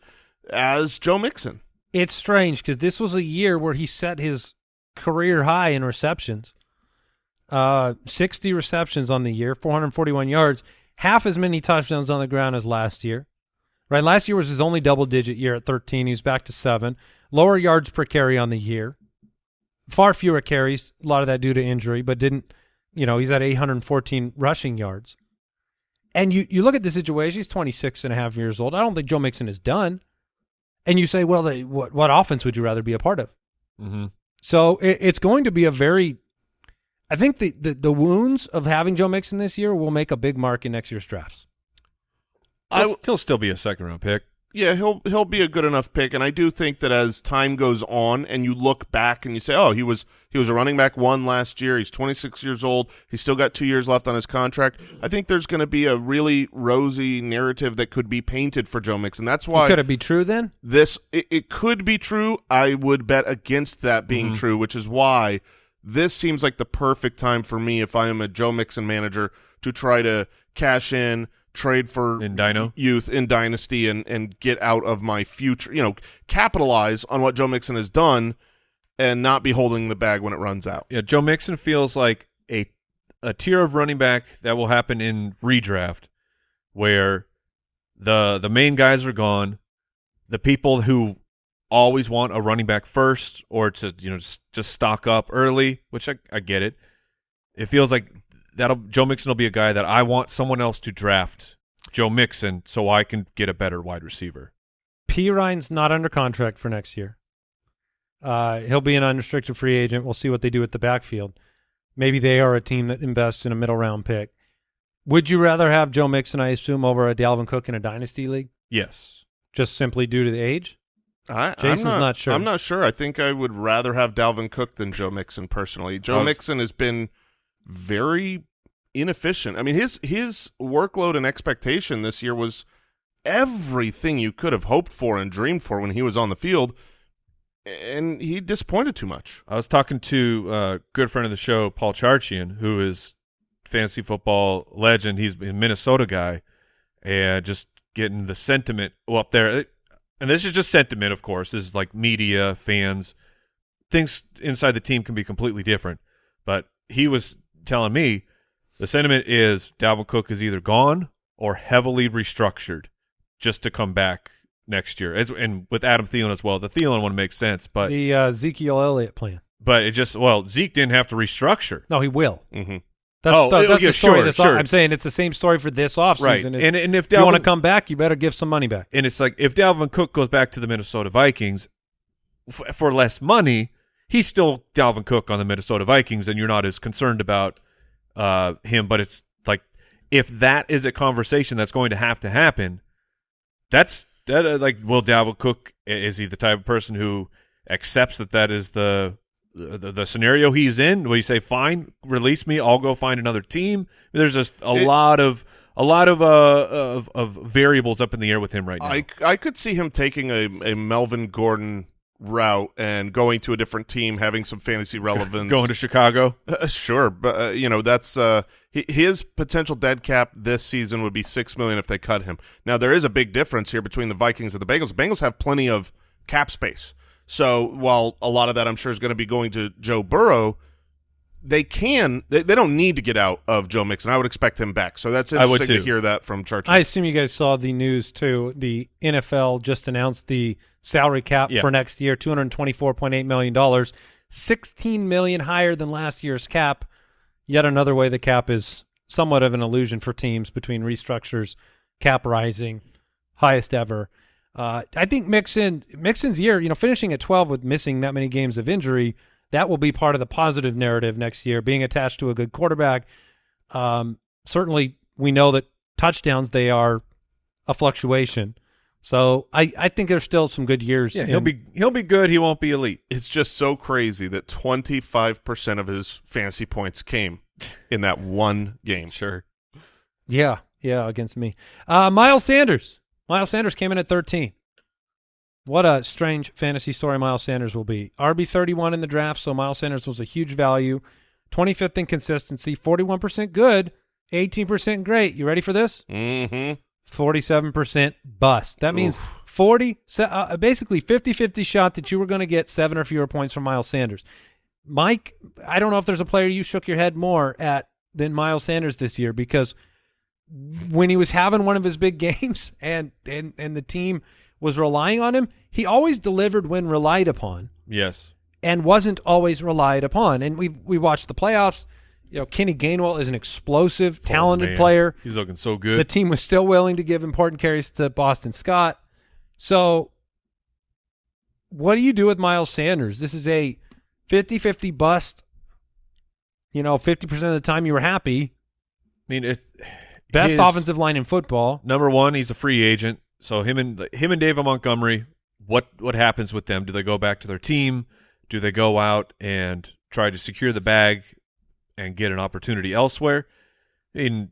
as Joe Mixon. It's strange because this was a year where he set his career high in receptions. Uh, 60 receptions on the year, 441 yards, half as many touchdowns on the ground as last year. Right, last year was his only double-digit year at 13. He was back to seven. Lower yards per carry on the year. Far fewer carries, a lot of that due to injury, but didn't, you know, he's at 814 rushing yards. And you, you look at the situation, he's 26 and a half years old. I don't think Joe Mixon is done. And you say, well, they, what, what offense would you rather be a part of? Mm-hmm. So it, it's going to be a very, I think the, the, the wounds of having Joe Mixon this year will make a big mark in next year's drafts. I, He'll, he'll still be a second round pick. Yeah, he'll he'll be a good enough pick, and I do think that as time goes on, and you look back and you say, "Oh, he was he was a running back one last year. He's 26 years old. He's still got two years left on his contract." I think there's going to be a really rosy narrative that could be painted for Joe Mixon. That's why Could it be true then? this it, it could be true. I would bet against that being mm-hmm. true, which is why this seems like the perfect time for me if I am a Joe Mixon manager to try to cash in, trade for In Dino? youth in dynasty and and get out of my future, you know, capitalize on what Joe Mixon has done and not be holding the bag when it runs out. Yeah, Joe Mixon feels like a a tier of running back that will happen in redraft, where the the main guys are gone, the people who always want a running back first or to you know just, just stock up early, which I, I get it. It feels like that'll Joe Mixon will be a guy that I want someone else to draft Joe Mixon so I can get a better wide receiver. Perine's not under contract for next year. Uh, he'll be an unrestricted free agent. We'll see what they do at the backfield. Maybe they are a team that invests in a middle round pick. Would you rather have Joe Mixon, I assume, over a Dalvin Cook in a dynasty league, Yes. just simply due to the age? I, Jason's I'm not, not sure. I'm not sure. I think I would rather have Dalvin Cook than Joe Mixon personally. Joe was- Mixon has been very inefficient. I mean, his his workload and expectation this year was everything you could have hoped for and dreamed for when he was on the field, and he disappointed too much. I was talking to a good friend of the show, Paul Charchian, who is fantasy football legend. He's a Minnesota guy, and just getting the sentiment up there. And this is just sentiment, of course. This is like media, fans, things inside the team can be completely different. But he was telling me the sentiment is Dalvin Cook is either gone or heavily restructured just to come back next year. As, and with Adam Thielen as well. The Thielen one makes sense, but the uh, Ezekiel Elliott plan. but it just well, Zeke didn't have to restructure. No, he will. hmm That's, Oh, the, oh, that's yeah, the story. sure, this sure. I'm saying it's the same story for this offseason. Right. And- and if you want to come back, you better give some money back. And it's like if Dalvin Cook goes back to the Minnesota Vikings f- for less money, he's still Dalvin Cook on the Minnesota Vikings, and you're not as concerned about uh, him. But it's like if that is a conversation that's going to have to happen, that's that. Uh, like, will Dalvin Cook is he the type of person who accepts that that is the the, the scenario he's in? Will he say, "Fine, release me. I'll go find another team"? There's just a It- lot of a lot of uh of, of variables up in the air with him right now. I, I could see him taking a, a Melvin Gordon route and going to a different team, having some fantasy relevance. going to Chicago. Uh, sure, but uh, you know that's uh, his potential dead cap this season would be six million if they cut him. Now there is a big difference here between the Vikings and the Bengals. The Bengals have plenty of cap space, so while a lot of that I'm sure is going to be going to Joe Burrow, they can they, they don't need to get out of Joe Mixon. I would expect him back. So that's I would interesting to hear that from Charchian. I assume you guys saw the news too. The NFL just announced the salary cap Yeah. for next year, two hundred twenty-four point eight million dollars, sixteen million higher than last year's cap. Yet another way the cap is somewhat of an illusion for teams between restructures, cap rising, highest ever. Uh, I think Mixon Mixon's year, you know, finishing at twelve with missing that many games of injury, that will be part of the positive narrative next year. Being attached to a good quarterback, um, certainly we know that touchdowns they are a fluctuation. So I, I think there's still some good years. Yeah, he'll be he'll be good. He won't be elite. it's just so crazy that 25% of his fantasy points came in that one game. Sure. Yeah, yeah, against me. Uh, Miles Sanders. Miles Sanders came in at 13. What a strange fantasy story Miles Sanders will be. RB 31 in the draft, so Miles Sanders was a huge value. 25th in consistency, 41% good, 18% great. You ready for this? Mm-hmm. 47% bust. That means 40 uh, basically 50-50 shot that you were going to get 7 or fewer points from Miles Sanders. Mike, I don't know if there's a player you shook your head more at than Miles Sanders this year because when he was having one of his big games and and and the team was relying on him, he always delivered when relied upon Yes. and wasn't always relied upon. And we we watched the playoffs. You know, Kenny Gainwell is an explosive, oh, talented Oh, man. player. He's looking so good. The team was still willing to give important carries to Boston Scott. So, what do you do with Miles Sanders? This is a 50 50 bust. You know, 50% of the time you were happy. I mean, it, Best his- offensive line in football. Number one, he's a free agent. So him and him and David Montgomery, what what happens with them? Do they go back to their team? Do they go out and try to secure the bag and get an opportunity elsewhere? In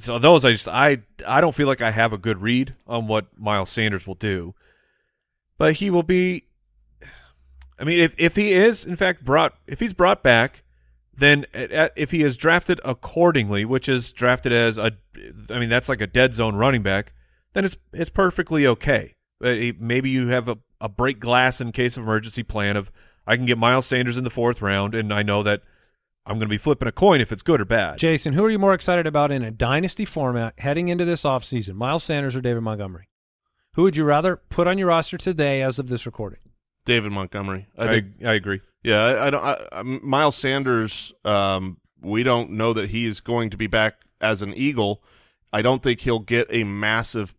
so those, I just I I don't feel like I have a good read on what Miles Sanders will do, but he will be. I mean, if if he is in fact brought, if he's brought back, then at, at- if he is drafted accordingly, which is drafted as a, I mean that's like a dead zone running back, then it's it's perfectly okay. Uh, Maybe you have a, a break glass in case of emergency plan of I can get Miles Sanders in the fourth round, and I know that I'm going to be flipping a coin if it's good or bad. Jason, who are you more excited about in a dynasty format heading into this offseason? Miles Sanders or David Montgomery? Who would you rather put on your roster today as of this recording? David Montgomery. I I, think I agree. Yeah, I, I don't. I, I, Miles Sanders. Um, we don't know that he is going to be back as an Eagle. I don't think he'll get a massive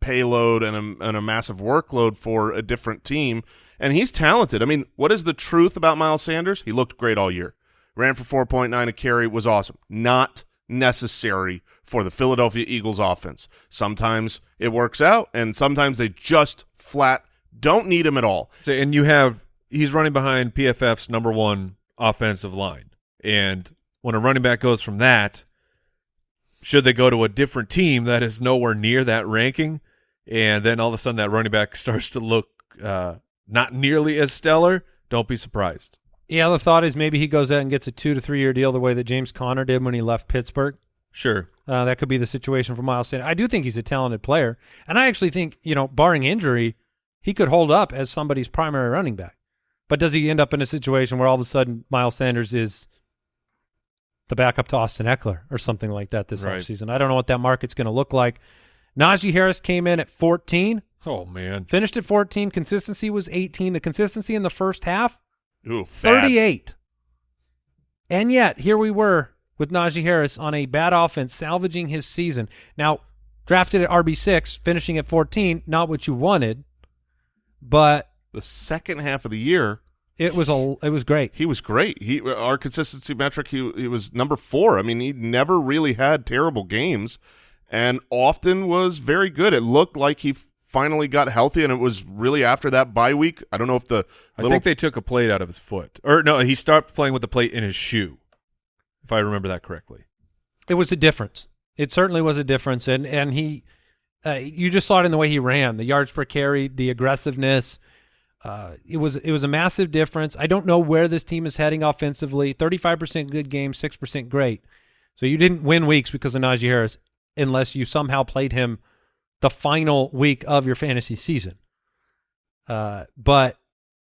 payload and a, and a massive workload for a different team. And he's talented. I mean, what is the truth about Miles Sanders? He looked great all year. Ran for four point nine a carry. Was awesome. Not necessary for the Philadelphia Eagles offense. Sometimes it works out, and sometimes they just flat don't need him at all. So, and you have he's running behind PFF's number one offensive line, and when a running back goes from that, should they go to a different team that is nowhere near that ranking, and then all of a sudden that running back starts to look uh, not nearly as stellar, don't be surprised. Yeah, the thought is maybe he goes out and gets a two to three year deal the way that James Conner did when he left Pittsburgh. Sure, Uh, that could be the situation for Miles Sanders. I do think he's a talented player, and I actually think you know, barring injury, he could hold up as somebody's primary running back. But does he end up in a situation where all of a sudden Miles Sanders is the backup to Austin Ekeler or something like that this Right. offseason? I don't know what that market's going to look like. Najee Harris came in at 14, oh man, finished at 14. Consistency was 18. The consistency in the first half Ooh, bad. 38. And yet, here we were with Najee Harris on a bad offense, salvaging his season. Now, drafted at RB six, finishing at fourteen, not what you wanted, but The second half of the year, it was a it was great. he was great. He our consistency metric, he he was number four. I mean, he never really had terrible games, and often was very good. It looked like he finally got healthy, and it was really after that bye week. I don't know if the I little think they took a plate out of his foot, or no, he stopped playing with the plate in his shoe, if I remember that correctly. It was a difference. It certainly was a difference, and and he, uh, you just saw it in the way he ran, the yards per carry, the aggressiveness. Uh, it was it was a massive difference. I don't know where this team is heading offensively. Thirty five percent good game, six percent great. So you didn't win weeks because of Najee Harris, unless you somehow played him the final week of your fantasy season. Uh, but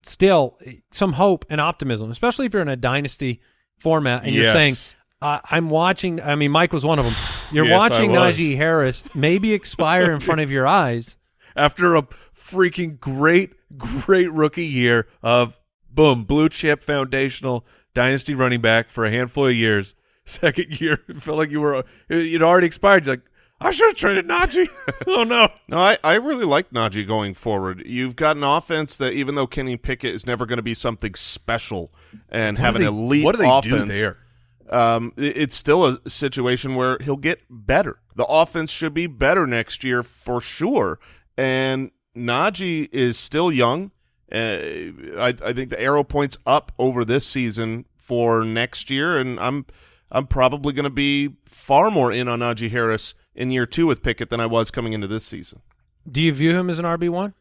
still, some hope and optimism, especially if you're in a dynasty format and you're saying, uh, I'm watching. I mean, Mike was one of them. You're Yes, watching. Najee Harris maybe expire in front of your eyes. after a freaking great, great rookie year of boom, blue chip foundational dynasty running back for a handful of years. Second year, it felt like you were you'd already expired. You're like, I should have traded Najee. oh no. No, I, I really like Najee going forward. You've got an offense that even though Kenny Pickett is never going to be something special and have do an they- elite what do they do offense, there? Um, it- it's still a situation where he'll get better. The offense should be better next year for sure. And Najee is still young. Uh, I, I think the arrow points up over this season for next year, and I'm I'm probably going to be far more in on Najee Harris in year two with Pickett than I was coming into this season. Do you view him as an RB one?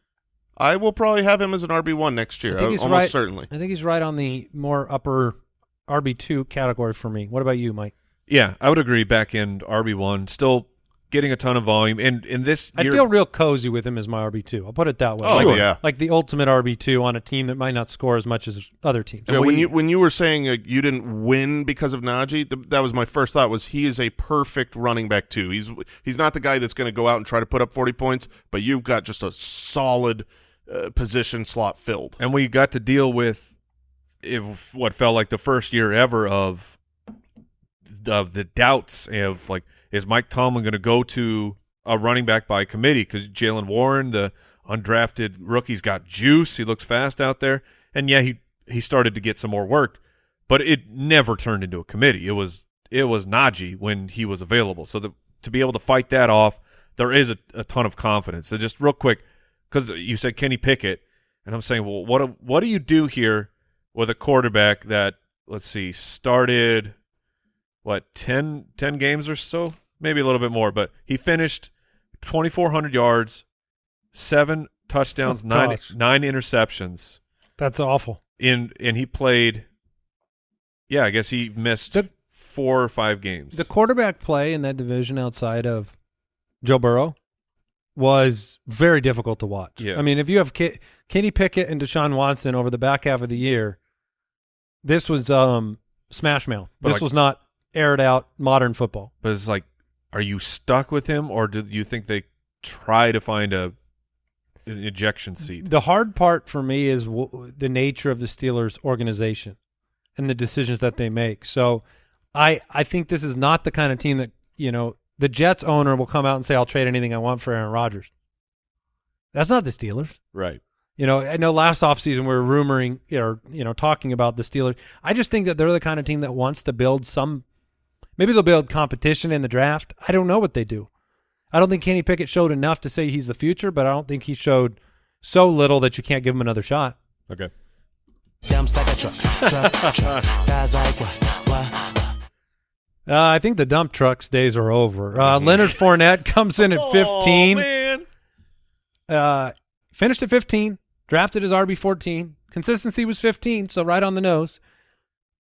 I will probably have him as an RB one next year, I think he's almost right. certainly. I think he's right on the more upper RB two category for me. What about you, Mike? Yeah, I would agree. Back end RB one, still getting a ton of volume, and in this I feel real cozy with him as my RB two. I'll put it that way. Oh, like, yeah. like the ultimate RB two on a team that might not score as much as other teams. Yeah, And when you when you were saying uh, you didn't win because of Najee, th- that was my first thought. Was he is a perfect running back too? He's he's not the guy that's going to go out and try to put up forty points, but you've got just a solid uh, position slot filled. and we got to deal with if what felt like the first year ever of of the doubts of like is Mike Tomlin going to go to a running back by committee because Jaylen Warren, the undrafted rookie's got juice. He looks fast out there, and yeah, he he started to get some more work, but it never turned into a committee. It was it was Najee when he was available. So the, to be able to fight that off, there is a, a ton of confidence. So just real quick, because you said Kenny Pickett, and I'm saying, well, what what do you do here with a quarterback that let's see started what 10, 10 games or so, maybe a little bit more, but he finished 2,400 yards, seven touchdowns, Oh, nine gosh. nine interceptions That's awful. in and he played. Yeah, I guess he missed The- four or five games. The quarterback play in that division outside of Joe Burrow was very difficult to watch. Yeah. I mean, if you have Ke- Kenny Pickett and Deshaun Watson over the back half of the year, this was um, smash mouth. But this like- was not aired out modern football. but it's like, are you stuck with him, or do you think they try to find a an ejection seat? The hard part for me is w- the nature of the Steelers organization and the decisions that they make. So I I think this is not the kind of team that, you know, the Jets owner will come out and say I'll trade anything I want for Aaron Rodgers. That's not the Steelers. Right. You know, I know last offseason we were rumoring or, you know, talking about the Steelers. I just think that they're the kind of team that wants to build some maybe they'll build competition in the draft. I don't know what they do. I don't think Kenny Pickett showed enough to say he's the future, but I don't think he showed so little that you can't give him another shot. Okay. Uh, I think the dump trucks days are over. Uh, Leonard Fournette comes in at 15. Oh, man. uh, finished at 15, drafted as RB 14. Consistency was 15, so right on the nose.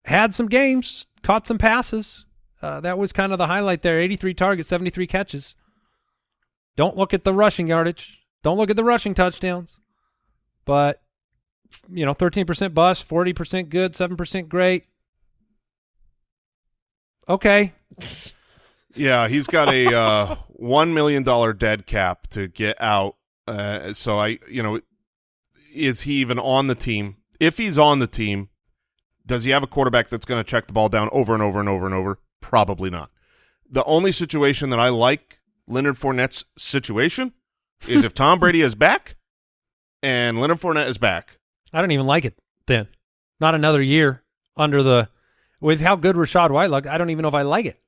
Had some games, caught some passes. Uh, that was kind of the highlight there. 83 targets, 73 catches. Don't look at the rushing yardage. Don't look at the rushing touchdowns. But, you know, 13% bust, 40% good, 7% great. Okay. Yeah, he's got a uh, one million dollar dead cap to get out. Uh, so I, you know, is he even on the team? If he's on the team, does he have a quarterback that's going to check the ball down over and over and over and over? Probably not. The only situation that I like Leonard Fournette's situation is if Tom Brady is back and Leonard Fournette is back. I don't even like it then. Not another year under the with how good Rachaad White looked. I don't even know if I like it.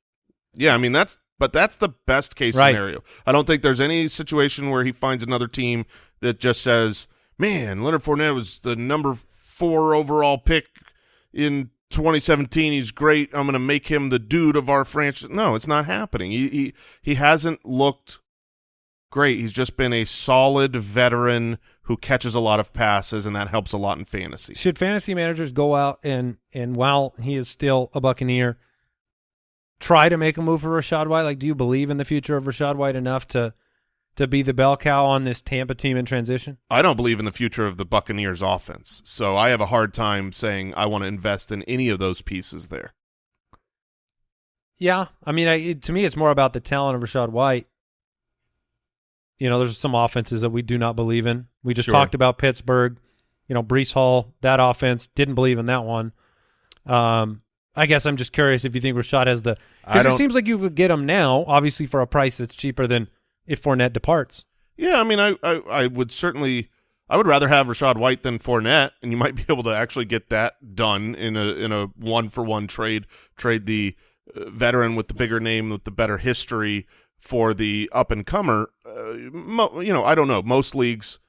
Yeah, I mean that's but that's the best case Right. scenario. I don't think there's any situation where he finds another team that just says, "Man, Leonard Fournette was the number four overall pick in 2017. He's great. I'm going to make him the dude of our franchise." No, it's not happening. He he he hasn't looked great. He's just been a solid veteran who catches a lot of passes, and that helps a lot in fantasy. Should fantasy managers go out and and while he is still a Buccaneer, try to make a move for Rachaad White? Like, do you believe in the future of Rachaad White enough to to be the bell cow on this Tampa team in transition? I don't believe in the future of the Buccaneers offense. So I have a hard time saying I want to invest in any of those pieces there. Yeah, I mean, I, it, to me, it's more about the talent of Rachaad White. You know, there's some offenses that we do not believe in. We just Sure. talked about Pittsburgh. You know, Breece Hall, that offense didn't believe in that one. Um, I guess I'm just curious if you think Rachaad has the because it seems like you could get him now, obviously for a price that's cheaper than if Fournette departs. Yeah, I mean, I, I, I would certainly, I would rather have Rachaad White than Fournette, and you might be able to actually get that done in a in a one for one trade. Trade the uh, veteran with the bigger name with the better history for the up and comer. Uh, you know, I don't know. Most leagues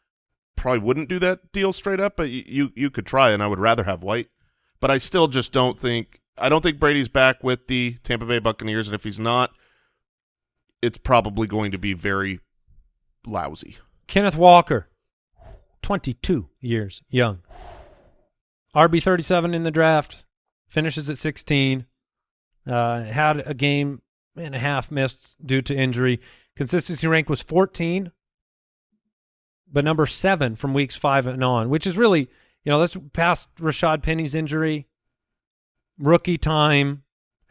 probably wouldn't do that deal straight up, but you you could try, and I would rather have White. But I still just don't think I don't think Brady's back with the Tampa Bay Buccaneers, and if he's not, it's probably going to be very lousy. Kenneth Walker, 22 years young. RB 37 in the draft, finishes at 16. Uh, had a game and a half missed due to injury. Consistency rank was 14, but number seven from weeks five and on, which is really, you know, that's past Rashad Penny's injury, rookie time,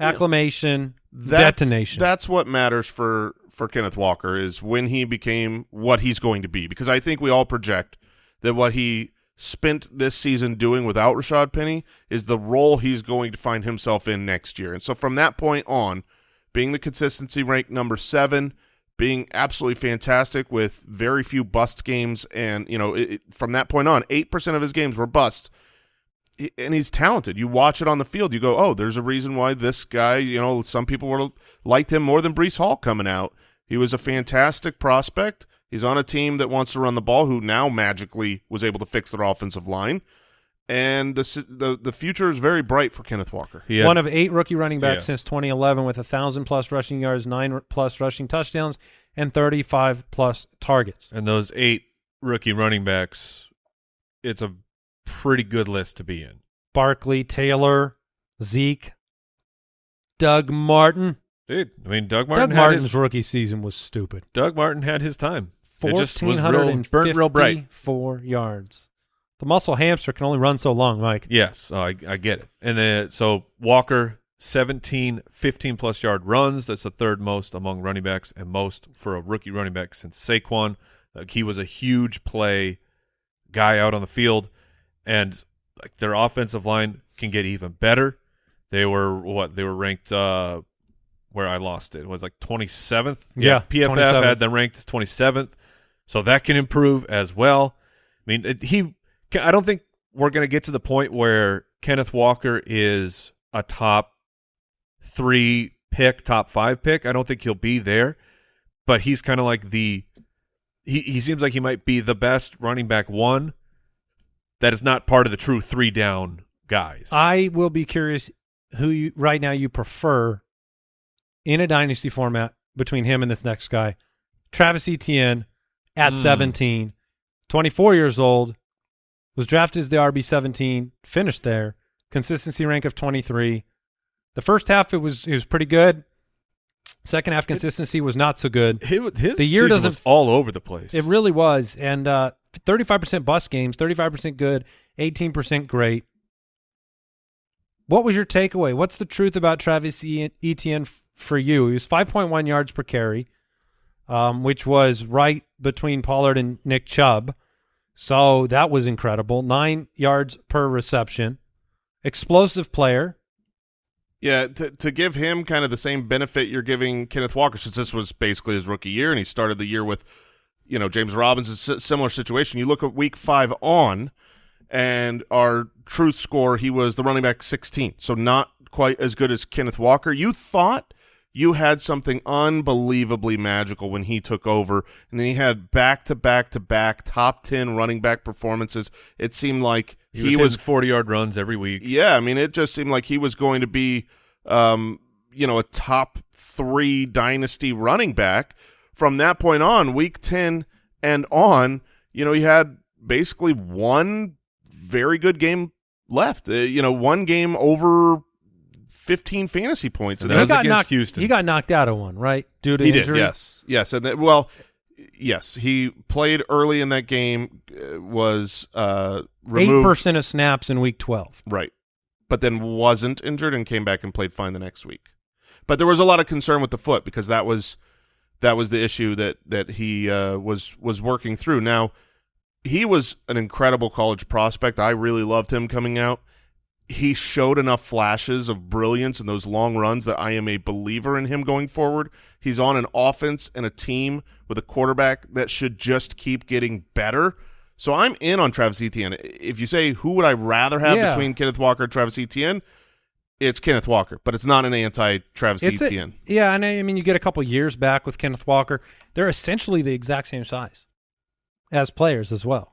acclamation, That's, detonation. That's what matters for for Kenneth Walker is when he became what he's going to be. Because I think we all project that what he spent this season doing without Rashad Penny is the role he's going to find himself in next year. And so from that point on, being the consistency rank number seven, being absolutely fantastic with very few bust games, and you know, it, it- from that point on, eight percent of his games were busts and he's talented. You watch it on the field, you go, "Oh, there's a reason why this guy." You know, some people were liked him more than Breece Hall coming out. He was a fantastic prospect. He's on a team that wants to run the ball, who now magically was able to fix their offensive line, and the the the future is very bright for Kenneth Walker. Had- One of eight rookie running backs Yes. since 2011 with a thousand plus rushing yards, 9-plus rushing touchdowns, and 35 plus targets. and those eight rookie running backs, it's a pretty good list to be in. Barkley, Taylor, Zeke, Doug Martin. Dude, I mean, Doug Martin Doug Martin's his, rookie season was stupid. Doug Martin had his time. Was real, burnt 1,454 real bright. yards. The muscle hamster can only run so long, Mike. Yes, oh, I, I get it. And then so Walker, 17, 15 plus yard runs. That's the third most among running backs and most for a rookie running back since Saquon. Like he was a huge play guy out on the field, and like their offensive line can get even better. They were what they were ranked. uh Where I lost it, it was like twenty seventh. Yeah, PFF 27th. had them ranked as twenty seventh, so that can improve as well. I mean, it, he. I don't think we're going to get to the point where Kenneth Walker is a top three pick, top five pick. I don't think he'll be there, but he's kind of like the. He he seems like he might be the best running back one. That is not part of the true three down guys. I will be curious who you right now you prefer in a dynasty format between him and this next guy. Travis Etienne at Hmm. 17, 24 years old, was drafted as the RB17, finished there, consistency rank of 23. The first half it was it was pretty good. Second half consistency was not so good. his, his the year doesn't was all over the place. It really was. And uh, 35% bust games, 35% good, 18% great. What was your takeaway? What's the truth about Travis Etienne for you? He was 5.1 yards per carry, um, which was right between Pollard and Nick Chubb. So that was incredible. Nine yards per reception. Explosive player. Yeah, to to give him kind of the same benefit you're giving Kenneth Walker, since this was basically his rookie year, and he started the year with, you know, James Robinson, a similar situation. You look at week five on, and our truth score, he was the running back 16, so not quite as good as Kenneth Walker. You thought you had something unbelievably magical when he took over, and then he had back to back to back top 10 running back performances. It seemed like He, he, was, was forty yard runs every week. yeah, I mean, it just seemed like he was going to be, um, you know, a top three dynasty running back. From that point on, week 10 and on, you know, he had basically one very good game left. Uh, you know, one game over 15 fantasy points. And And that got against knocked. Houston. He got knocked out of one, right? Due to he injury. did, yes. Yes. And that, well, yes, he played early in that game, uh, was uh, eight percent of snaps in week twelve. Right. But then wasn't injured and came back and played fine the next week. But there was a lot of concern with the foot because that was that was the issue that that he uh, was was working through. Now, he was an incredible college prospect. I really loved him coming out. He showed enough flashes of brilliance in those long runs that I am a believer in him going forward. He's on an offense and a team with a quarterback that should just keep getting better. So I'm in on Travis Etienne. If you say who would I rather have Yeah. between Kenneth Walker and Travis Etienne, it's Kenneth Walker, but it's not an anti-Travis It's a- Etienne. yeah, and I, I mean, you get a couple years back with Kenneth Walker. They're essentially the exact same size as players as well.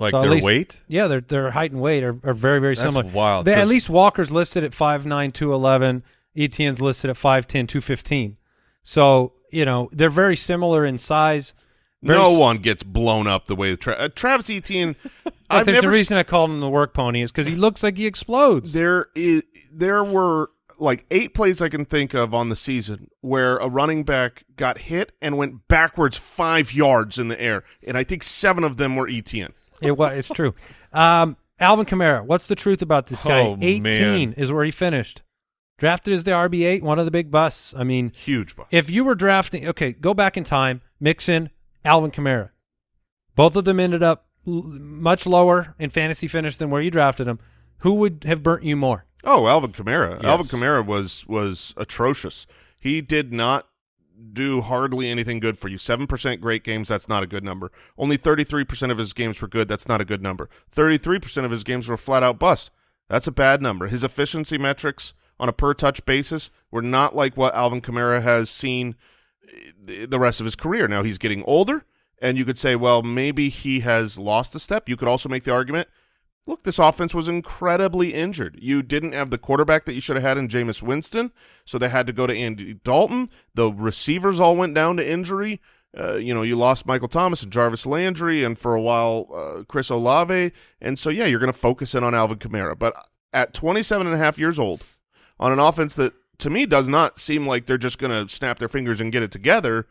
Like So their least- weight. Yeah, their their height and weight are, are very very That's similar. wild, They, at 'cause- least Walker's listed at 5'9", 211. Etienne's listed at 5'10", 215. So you know they're very similar in size. Very no one gets blown up the way Tra- uh, Travis Etienne. I've there's never a reason I called him the work pony is because he looks like he explodes. There is there were like eight plays I can think of on the season where a running back got hit and went backwards five yards in the air, and I think seven of them were Etienne. It was. It's true. Um, Alvin Kamara. What's the truth about this guy? Oh, 18 man. is where he finished. Drafted as the RB eight, one of the big busts. I mean, Huge bust. if you were drafting, okay, go back in time. Mixon, Alvin Kamara. Both of them ended up much lower in fantasy finish than where you drafted them. Who would have burnt you more? Oh, Alvin Kamara. Yes. Alvin Kamara was was atrocious. He did not do hardly anything good for you. 7% great games, that's not a good number. Only 33% of his games were good, that's not a good number. 33% of his games were flat out bust. That's a bad number. His efficiency metrics on a per touch basis were not like what Alvin Kamara has seen eh, the rest of his career. Now he's getting older, and you could say, well, maybe he has lost a step. You could also make the argument look, this offense was incredibly injured. You didn't have the quarterback that you should have had in Jameis Winston, so they had to go to Andy Dalton. The receivers all went down to injury. Uh, you know, you lost Michael Thomas and Jarvis Landry, and for a while, uh, Chris Olave. And so, yeah, you're going to focus in on Alvin Kamara. But at 27 and a half years old, on an offense that, to me, does not seem like they're just going to snap their fingers and get it together,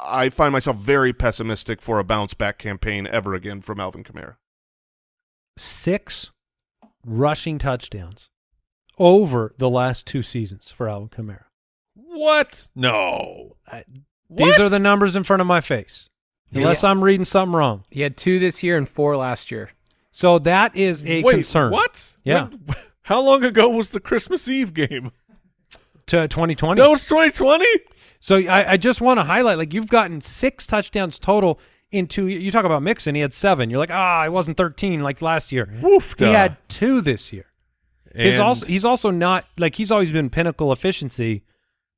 I find myself very pessimistic for a bounce back campaign ever again from Alvin Kamara. Six rushing touchdowns over the last two seasons for Alvin Kamara. What? No. These What? are the numbers in front of my face. Unless I'm reading something wrong. He had two this year and four last year. So that is a Wait, concern. What? Yeah. When- how long ago was the Christmas Eve game? To 2020. That was 2020. So I, I just want to highlight, like you've gotten six touchdowns total in two. You talk about Mixon, he had seven. You're like, ah, I wasn't 13 like last year. Woof. He had two this year. He's also he's also not like he's always been pinnacle efficiency.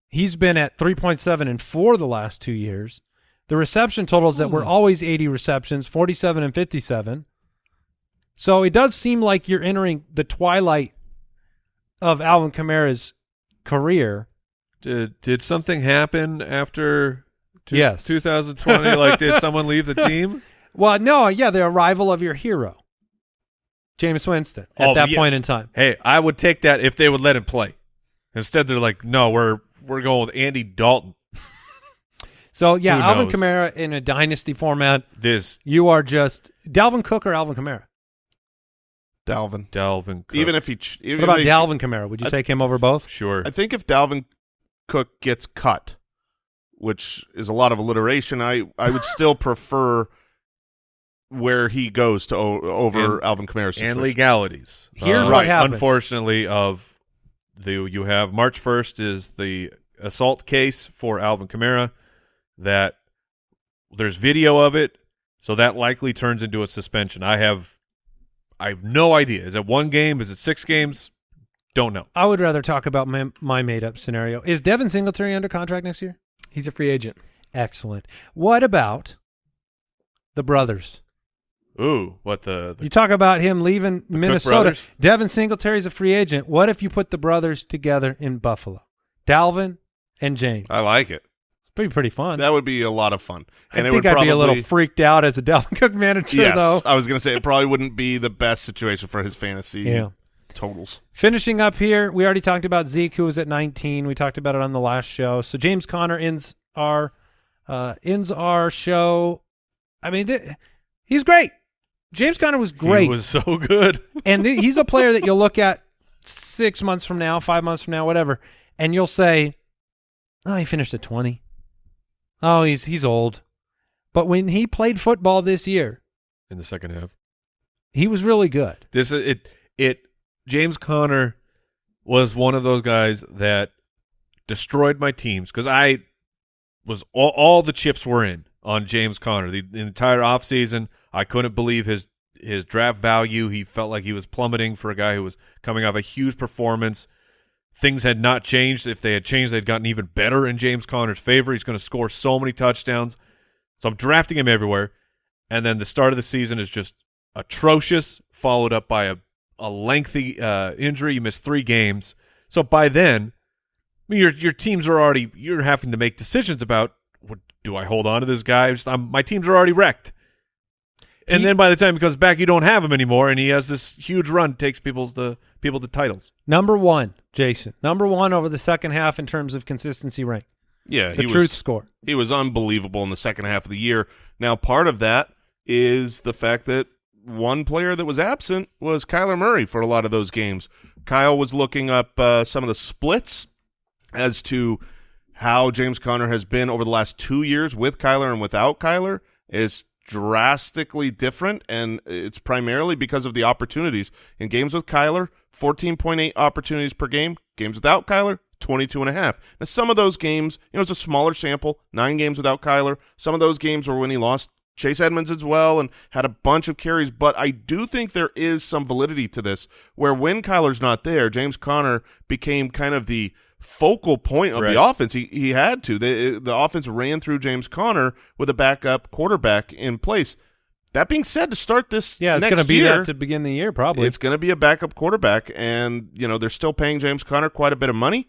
He's been at 3.7 and four the last two years. The reception totals that Hmm. were always 80 receptions, 47 and 57. So it does seem like you're entering the twilight of Alvin Kamara's career. did did something happen after two- Yes. 2020? like, did someone leave the team? Well, no, yeah, the arrival of your hero, Jameis Winston, at Oh, that yeah. point in time. Hey, I would take that if they would let him play. Instead, they're like, no, we're we're going with Andy Dalton. So yeah, Who Alvin? Kamara in a dynasty format, This you are just Dalvin Cook or Alvin Kamara. Dalvin. Dalvin. Cook. Even if he, even What about if he- Dalvin Kamara? Would you I- take him over both? sure. I think if Dalvin Cook gets cut, which is a lot of alliteration, I I would still prefer where he goes to o- over And- Alvin Kamara's and legalities. Here's Uh, what happens. Unfortunately, of the you have March first is the assault case for Alvin Kamara. That there's video of it, so that likely turns into a suspension. I have, I have no idea. Is it one game? Is it six games? Don't know. I would rather talk about my, my made up scenario. Is Devin Singletary under contract next year? He's a free agent. Excellent. What about the brothers? Ooh, what the, the You talk about him leaving Minnesota. brothers? Devin Singletary's a free agent. What if you put the brothers together in Buffalo? Dalvin and James. I like it. It's pretty pretty fun. That would be a lot of fun. And I it think would I'd probably, be a little freaked out as a Dalvin Cook manager, Yes, though. I was going to say it probably wouldn't be the best situation for his fantasy Yeah. Totals. Finishing up here, we already talked about Zeke, who was at 19. We talked about it on the last show. So James Conner ends our uh, ends our show. I mean, he's great. James Conner was great, He was so good. and he's a player that you'll look at six months from now, five months from now, whatever, and you'll say, "Oh, he finished at 20. Oh, he's he's old." But when he played football this year, in the second half. he was really good. This it it James Conner was one of those guys that destroyed my teams because I was all, all the chips were in on James Conner the, the entire offseason. I couldn't believe his his draft value. He felt like he was plummeting for a guy who was coming off a huge performance. Things had not changed. If they had changed, they'd gotten even better in James Conner's favor. He's going to score so many touchdowns. So I'm drafting him everywhere. And then the start of the season is just atrocious, followed up by a, a lengthy uh, injury. You missed three games. So by then, I mean, your your teams are already you're having to make decisions about what do I hold on to this guy? Just, I'm, my teams are already wrecked. And He- then by the time he comes back, you don't have him anymore, and he has this huge run, takes people's the people to titles. Number one, Jason. Number one over the second half in terms of consistency rank. Yeah, The he truth was, score. He was unbelievable in the second half of the year. Now, part of that is the fact that one player that was absent was Kyler Murray for a lot of those games. Kyle was looking up uh, some of the splits as to how James Conner has been over the last two years with Kyler and without Kyler is drastically different, and it's primarily because of the opportunities. In games with Kyler, 14.8 opportunities per game. Games without Kyler, 22 and a half. Now, some of those games, you know, it's a smaller sample, nine games without Kyler. Some of those games were when he lost Chase Edmonds as well and had a bunch of carries, but I do think there is some validity to this where when Kyler's not there, James Conner became kind of the focal point of Right. the offense. He he had to. The the offense ran through James Conner with a backup quarterback in place. That being said, to start this Yeah, it's going to be year, that to begin the year, probably. it's going to be a backup quarterback, and you know they're still paying James Conner quite a bit of money.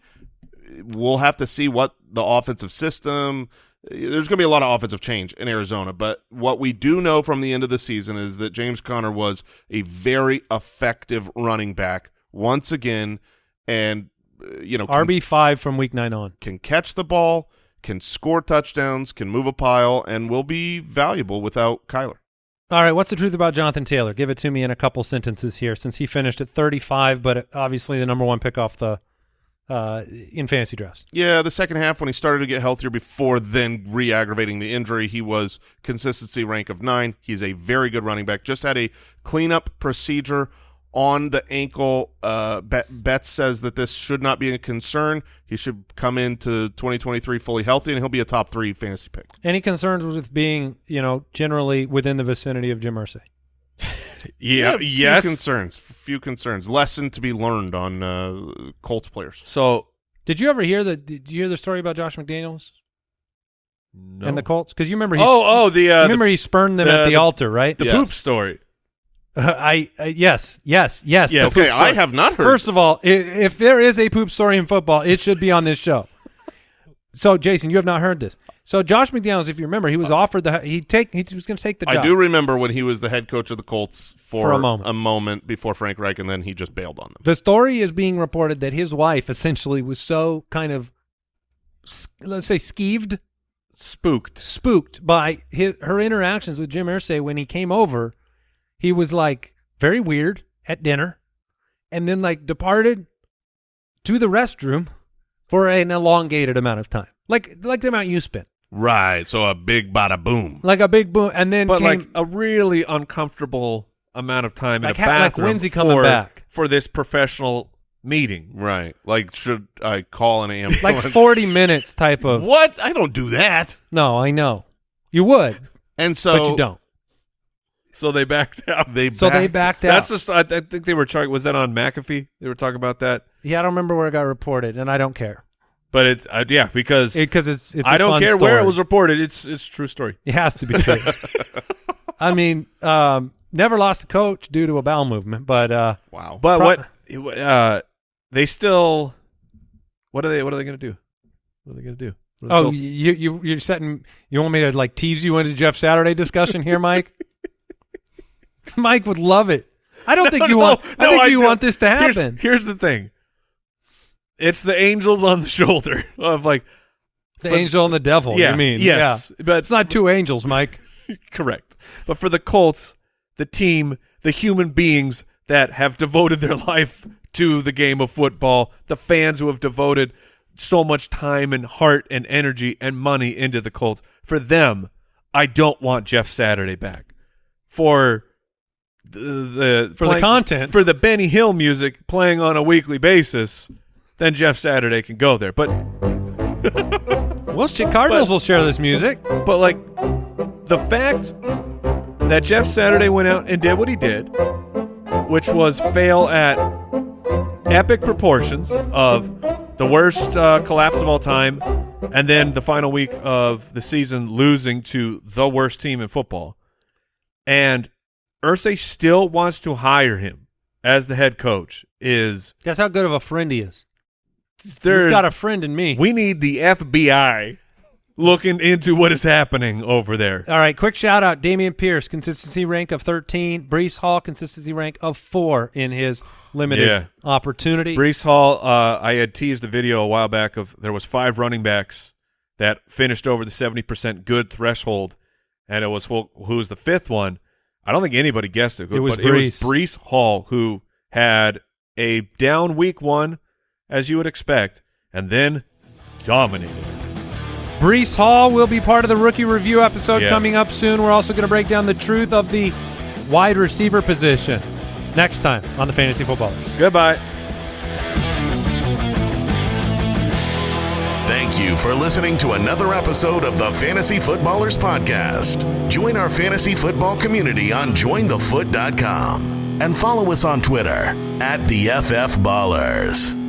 We'll have to see what the offensive system. There's going to be a lot of offensive change in Arizona, but what we do know from the end of the season is that James Conner was a very effective running back once again, and uh, you know RB five from week nine on. can catch the ball, can score touchdowns, can move a pile, and will be valuable without Kyler. All right, what's the truth about Jonathan Taylor? Give it to me in a couple sentences here, since he finished at 35, but obviously the number one pick off the uh, in fantasy drafts. Yeah, the second half when he started to get healthier before then re-aggravating the injury, he was consistency rank of nine. He's a very good running back. Just had a cleanup procedure on the ankle. Uh, Bet- Betts says that this should not be a concern. He should come into 2023 fully healthy, and he'll be a top three fantasy pick. Any concerns with being, you know, generally within the vicinity of Jim Irsay? Yeah, few yes. concerns. Few concerns. Lesson to be learned on uh, Colts players. so Did you ever hear the? Did you hear the story about Josh McDaniels no. and the Colts? Because you remember he. oh oh the uh, remember he spurned them the- at the, the- altar, right? the, the Yes. poop story. I uh, yes, yes, yes. Yes. Okay, poop I have not heard. First of all, i- if there is a poop story in football, it should be on this show. So, Jason, you have not heard this. So, Josh McDaniels, if you remember, he was uh, offered the he take he was going to take the job. I do remember when he was the head coach of the Colts for, For a moment. a moment before Frank Reich, and then he just bailed on them. The story is being reported that his wife essentially was so kind of, let's say, skeeved, Spooked. spooked by his, her interactions with Jim Irsay when he came over. He was like very weird at dinner, and then like departed to the restroom for an elongated amount of time, like like the amount you spent, Right. So a big bada boom. like a big boom, and then but came, like a really uncomfortable amount of time Like in a ha- like bathroom when's he coming for, back? for this professional meeting. Right. Like, should I call an ambulance? Like 40 minutes type of. What? I don't do that. No, I know. You would, And so but you don't. So they backed out. They So they backed- backed out. That's just. I, I think they were talking. Was that on McAfee? They were talking about that. yeah, I don't remember where it got reported, and I don't care But it's uh, yeah because because it's it's. I a don't fun care where it was reported. It's it's true story. It has to be true. I mean, um, never lost a coach due to a bowel movement, but uh, Wow. But Pro- what uh, they still what are they what are they going to do? What are they going to do? What are the oh, Colts- you you you're setting. You want me to like tease you into Jeff Saturday discussion here, Mike? Mike would love it. I don't think you No, want. I no, think you don't. want this to Here's- happen. Here's, the thing. It's the angels on the shoulder of like the for- angel and the devil. yeah, you mean? yes, Yeah. but It's not two angels, Mike. correct. But for the Colts, the team, the human beings that have devoted their life to the game of football, the fans who have devoted so much time and heart and energy and money into the Colts, for them, I don't want Jeff Saturday back. For the, the For the content. for the Benny Hill music playing on a weekly basis, then Jeff Saturday can go there. But Well, shit, Cardinals But- will share this music. But like the fact that Jeff Saturday went out and did what he did, which was fail at epic proportions of the worst uh, collapse of all time, and then the final week of the season losing to the worst team in football, and Irsay still wants to hire him as the head coach. Is That's how good of a friend he is. There? You've got a friend in me. we need the FBI looking into what is happening over there. All right, quick shout out. Dameon Pierce, consistency rank of 13. Breece Hall, consistency rank of 4 in his limited Yeah. opportunity. Breece Hall, uh, I had teased a video a while back of there was five running backs that finished over the seventy percent good threshold, and it was well, who's the fifth one? I don't think anybody guessed it. It was but it was Breece. Breece Hall who had a down week one, as you would expect, and then dominated. Breece Hall will be part of the rookie review episode Yeah. coming up soon. We're also going to break down the truth of the wide receiver position next time on the Fantasy Footballers. Goodbye. Thank you for listening to another episode of the Fantasy Footballers Podcast. Join our fantasy football community on jointhefoot.com and follow us on Twitter at the FF Ballers.